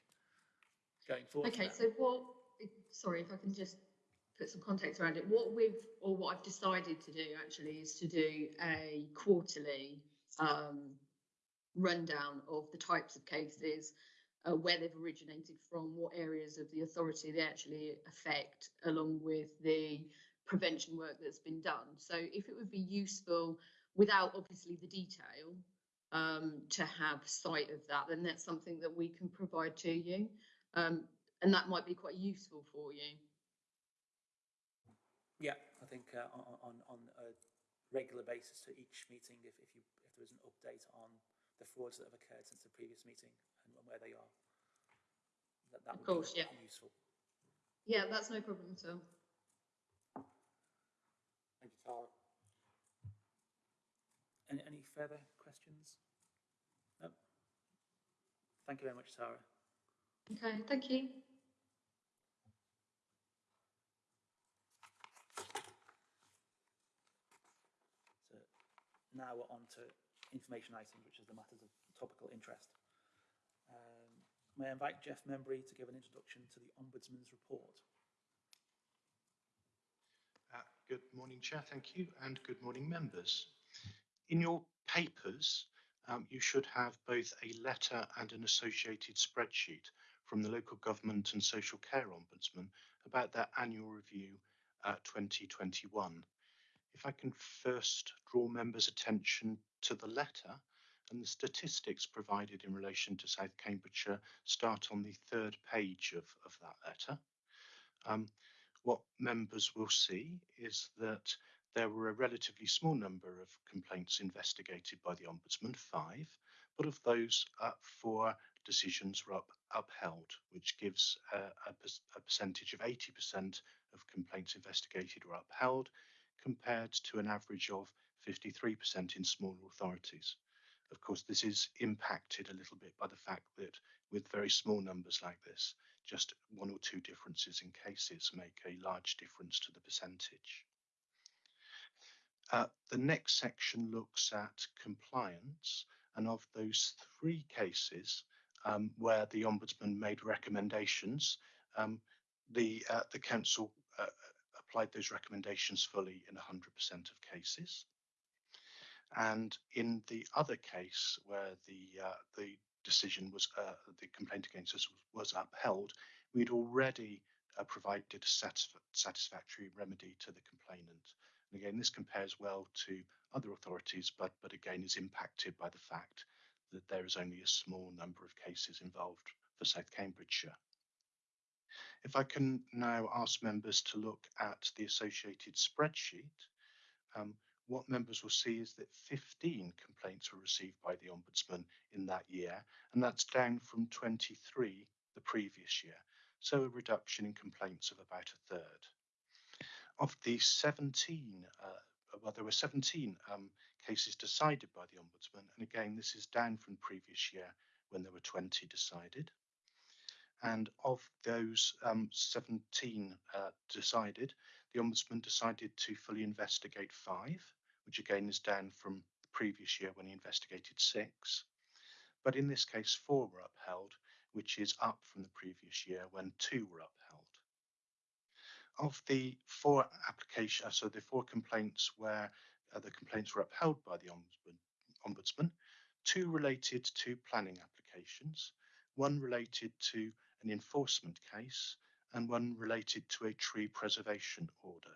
S2: going forward.
S13: Okay, so what, sorry, if I can just put some context around it, what we've, or what I've decided to do actually is to do a quarterly um, rundown of the types of cases, uh, where they've originated from, what areas of the authority they actually affect, along with the prevention work that's been done. So if it would be useful, without obviously the detail, um, to have sight of that, then that's something that we can provide to you. Um, and that might be quite useful for you.
S2: Yeah, I think uh, on, on, a regular basis to each meeting, if, if, you, if an update on the frauds that have occurred since the previous meeting and where they are, that, that
S13: Of
S2: would
S13: course,
S2: be
S13: yeah.
S2: useful.
S13: Yeah, that's no problem at all.
S3: Thank you, Tara.
S2: Any, any further questions? No? Thank you very much, Sarah.
S13: Okay, thank you.
S2: So now we're on to information items, which is the matters of topical interest. Um, may I invite Jeff Membry to give an introduction to the Ombudsman's report?
S14: Uh, Good morning, Chair. Thank you, and good morning, members. In your papers, um, you should have both a letter and an associated spreadsheet from the Local Government and Social Care Ombudsman about their annual review uh, 2021. If I can first draw members' attention to the letter and the statistics provided in relation to South Cambridgeshire start on the third page of, of that letter. Um, what members will see is that there were a relatively small number of complaints investigated by the Ombudsman, five, but of those, uh, four decisions were up, upheld, which gives a, a percentage of 80% of complaints investigated were upheld, compared to an average of 53% in smaller authorities. Of course, this is impacted a little bit by the fact that with very small numbers like this, just one or two differences in cases make a large difference to the percentage. Uh, the next section looks at compliance, and of those three cases um, where the Ombudsman made recommendations, um, the, uh, the Council uh, applied those recommendations fully in 100% of cases. And in the other case where the, uh, the decision was, uh, the complaint against us was, upheld, we'd already uh, provided a satisf satisfactory remedy to the complainant. And again, this compares well to other authorities, but, but again is impacted by the fact that there is only a small number of cases involved for South Cambridgeshire. If I can now ask members to look at the associated spreadsheet, um, what members will see is that 15 complaints were received by the Ombudsman in that year, and that's down from 23 the previous year. So a reduction in complaints of about a third. Of the 17, uh, well, there were 17 um, cases decided by the Ombudsman, and again, this is down from previous year when there were 20 decided. And of those um, 17 uh, decided, the Ombudsman decided to fully investigate five, which again is down from the previous year when he investigated six. But in this case, four were upheld, which is up from the previous year when two were upheld. Of the four applications, so the four complaints where uh, the complaints were upheld by the Ombudsman, Ombudsman, two related to planning applications, one related to an enforcement case, and one related to a tree preservation order.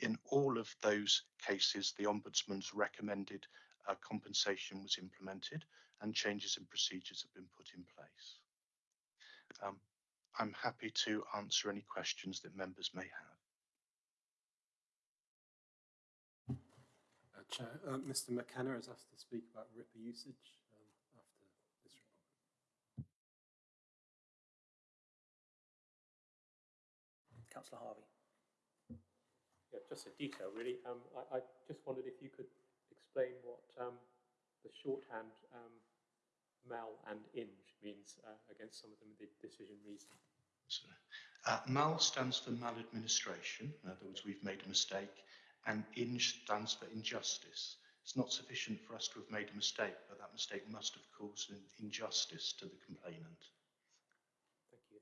S14: In all of those cases, the Ombudsman's recommended uh, compensation was implemented and changes in procedures have been put in place. Um, I'm happy to answer any questions that members may have.
S7: Uh, Chair, uh, Mr McKenna has asked to speak about RIPA usage um, after this report.
S2: Councillor Harvey.
S6: Just a detail, really. Um, I, I just wondered if you could explain what um, the shorthand um, mal and inge means uh, against some of them, the decision reason.
S14: So, uh, MAL stands for maladministration, in other words, we've made a mistake, and INJ stands for injustice. It's not sufficient for us to have made a mistake, but that mistake must have caused an injustice to the complainant.
S6: Thank you.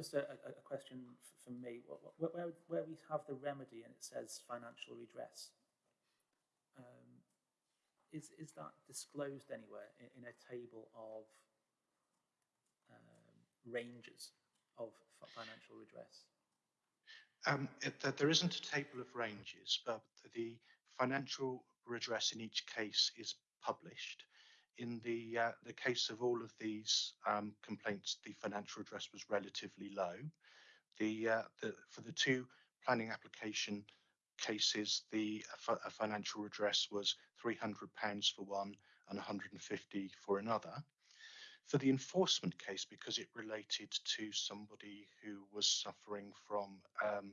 S2: Just a, a, question from me. Wh- wh- Where, where we have the remedy and it says financial redress, um, is, is that disclosed anywhere in, in a table of um, ranges of financial redress?
S14: Um, it, that there isn't a table of ranges, but the financial redress in each case is published. In the uh, the case of all of these um, complaints, the financial redress was relatively low. The, uh, the for the two planning application cases, the uh, financial redress was three hundred pounds for one and one hundred and fifty for another. For the enforcement case, because it related to somebody who was suffering from um,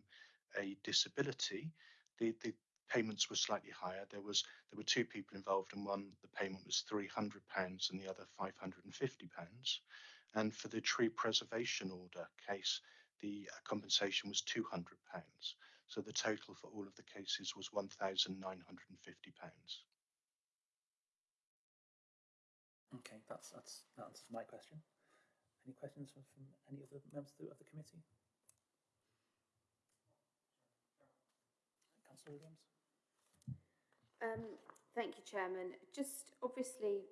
S14: a disability, the, the payments were slightly higher. There was there were two people involved, and one the payment was three hundred pounds, and the other five hundred and fifty pounds. And for the tree preservation order case, the uh, compensation was two hundred pounds. So the total for all of the cases was one thousand nine hundred and fifty pounds.
S2: Okay, that's, that's, that answers my question. Any questions from, from any other members of the, of the committee? Councillor Williams?
S1: Um, thank you, Chairman. Just obviously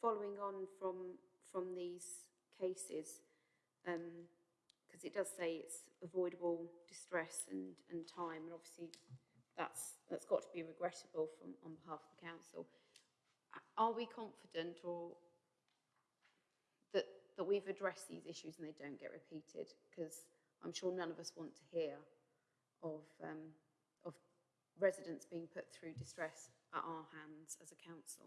S1: following on from from these cases, because it does say it's avoidable distress and, and time, and obviously that's that's got to be regrettable from on behalf of the council. Are we confident or that that we've addressed these issues and they don't get repeated? Because I'm sure none of us want to hear of um, of residents being put through distress at our hands as a council.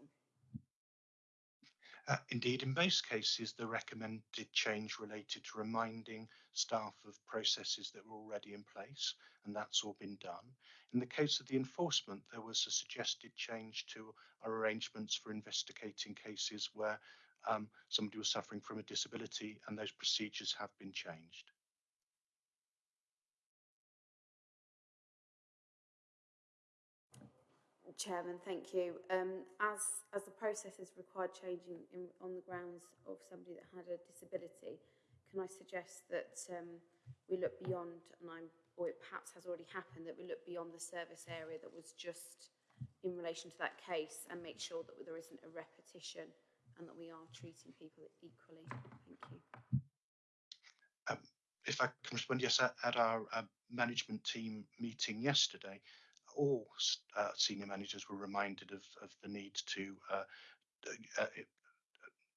S14: Uh, indeed, in most cases, the recommended change related to reminding staff of processes that were already in place, and that's all been done. In the case of the enforcement, there was a suggested change to our arrangements for investigating cases where um, somebody was suffering from a disability, and those procedures have been changed.
S1: Chairman, thank you. Um, as as the processes required changing in, on the grounds of somebody that had a disability, can I suggest that um, we look beyond, and I'm, or it perhaps has already happened, that we look beyond the service area that was just in relation to that case and make sure that there isn't a repetition and that we are treating people equally. Thank you.
S14: Um, if I can respond, yes, at, at our uh, management team meeting yesterday, all uh, senior managers were reminded of, of the need to uh, uh,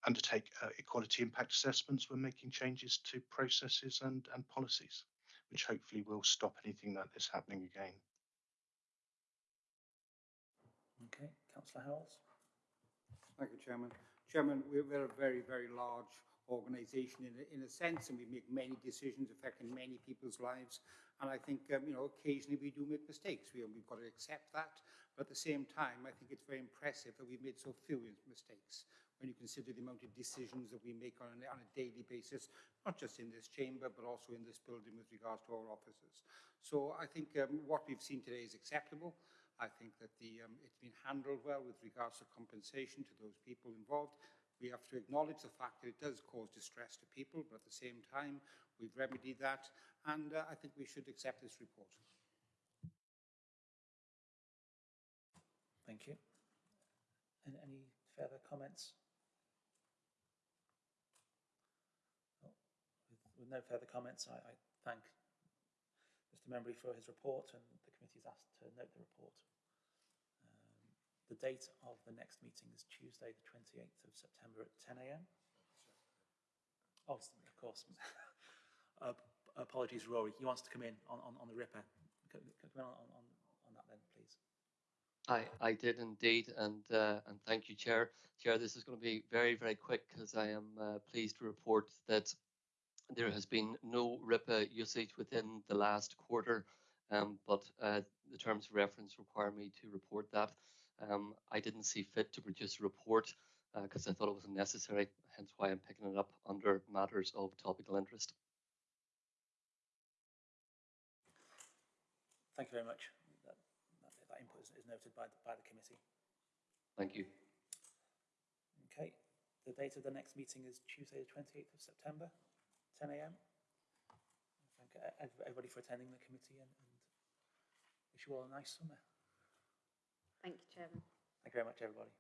S14: undertake uh, equality impact assessments when making changes to processes and, and policies, which hopefully will stop anything like this happening again.
S2: Okay, Councillor Howells?
S3: Thank you, Chairman. Chairman, we're, we're a very, very large organisation in a, in a sense, and we make many decisions affecting many people's lives. And I think, um, you know, occasionally we do make mistakes. We, we've got to accept that. But at the same time, I think it's very impressive that we've made so few mistakes when you consider the amount of decisions that we make on a, on a daily basis, not just in this chamber, but also in this building with regards to our offices. So I think um, what we've seen today is acceptable. I think that the, um, it's been handled well with regards to compensation to those people involved. We have to acknowledge the fact that it does cause distress to people, but at the same time, we've remedied that, and uh, I think we should accept this report.
S2: Thank you. And any further comments? with no further comments, I, I thank Mr Membry for his report and the committee is asked to note the report. The date of the next meeting is Tuesday, the 28th of September at 10 a.m. Oh, of course. uh, apologies, Rory. He wants to come in on, on, on the RIPA. Come in on, on, on that then, please.
S15: I, I did indeed, and uh, and thank you, Chair. Chair, this is going to be very, very quick because I am uh, pleased to report that there has been no RIPA usage within the last quarter, um, but uh, the terms of reference require me to report that. Um, I didn't see fit to produce a report because I thought it was unnecessary, hence why I'm picking it up under matters of topical interest.
S2: Thank you very much. That, that, that input is, is noted by the, by the committee.
S15: Thank you.
S2: Okay. The date of the next meeting is Tuesday, the 28th of September, 10 a.m. Thank ev- everybody for attending the committee and, and wish you all a nice summer.
S1: Thank you, Chairman.
S2: Thank you very much, everybody.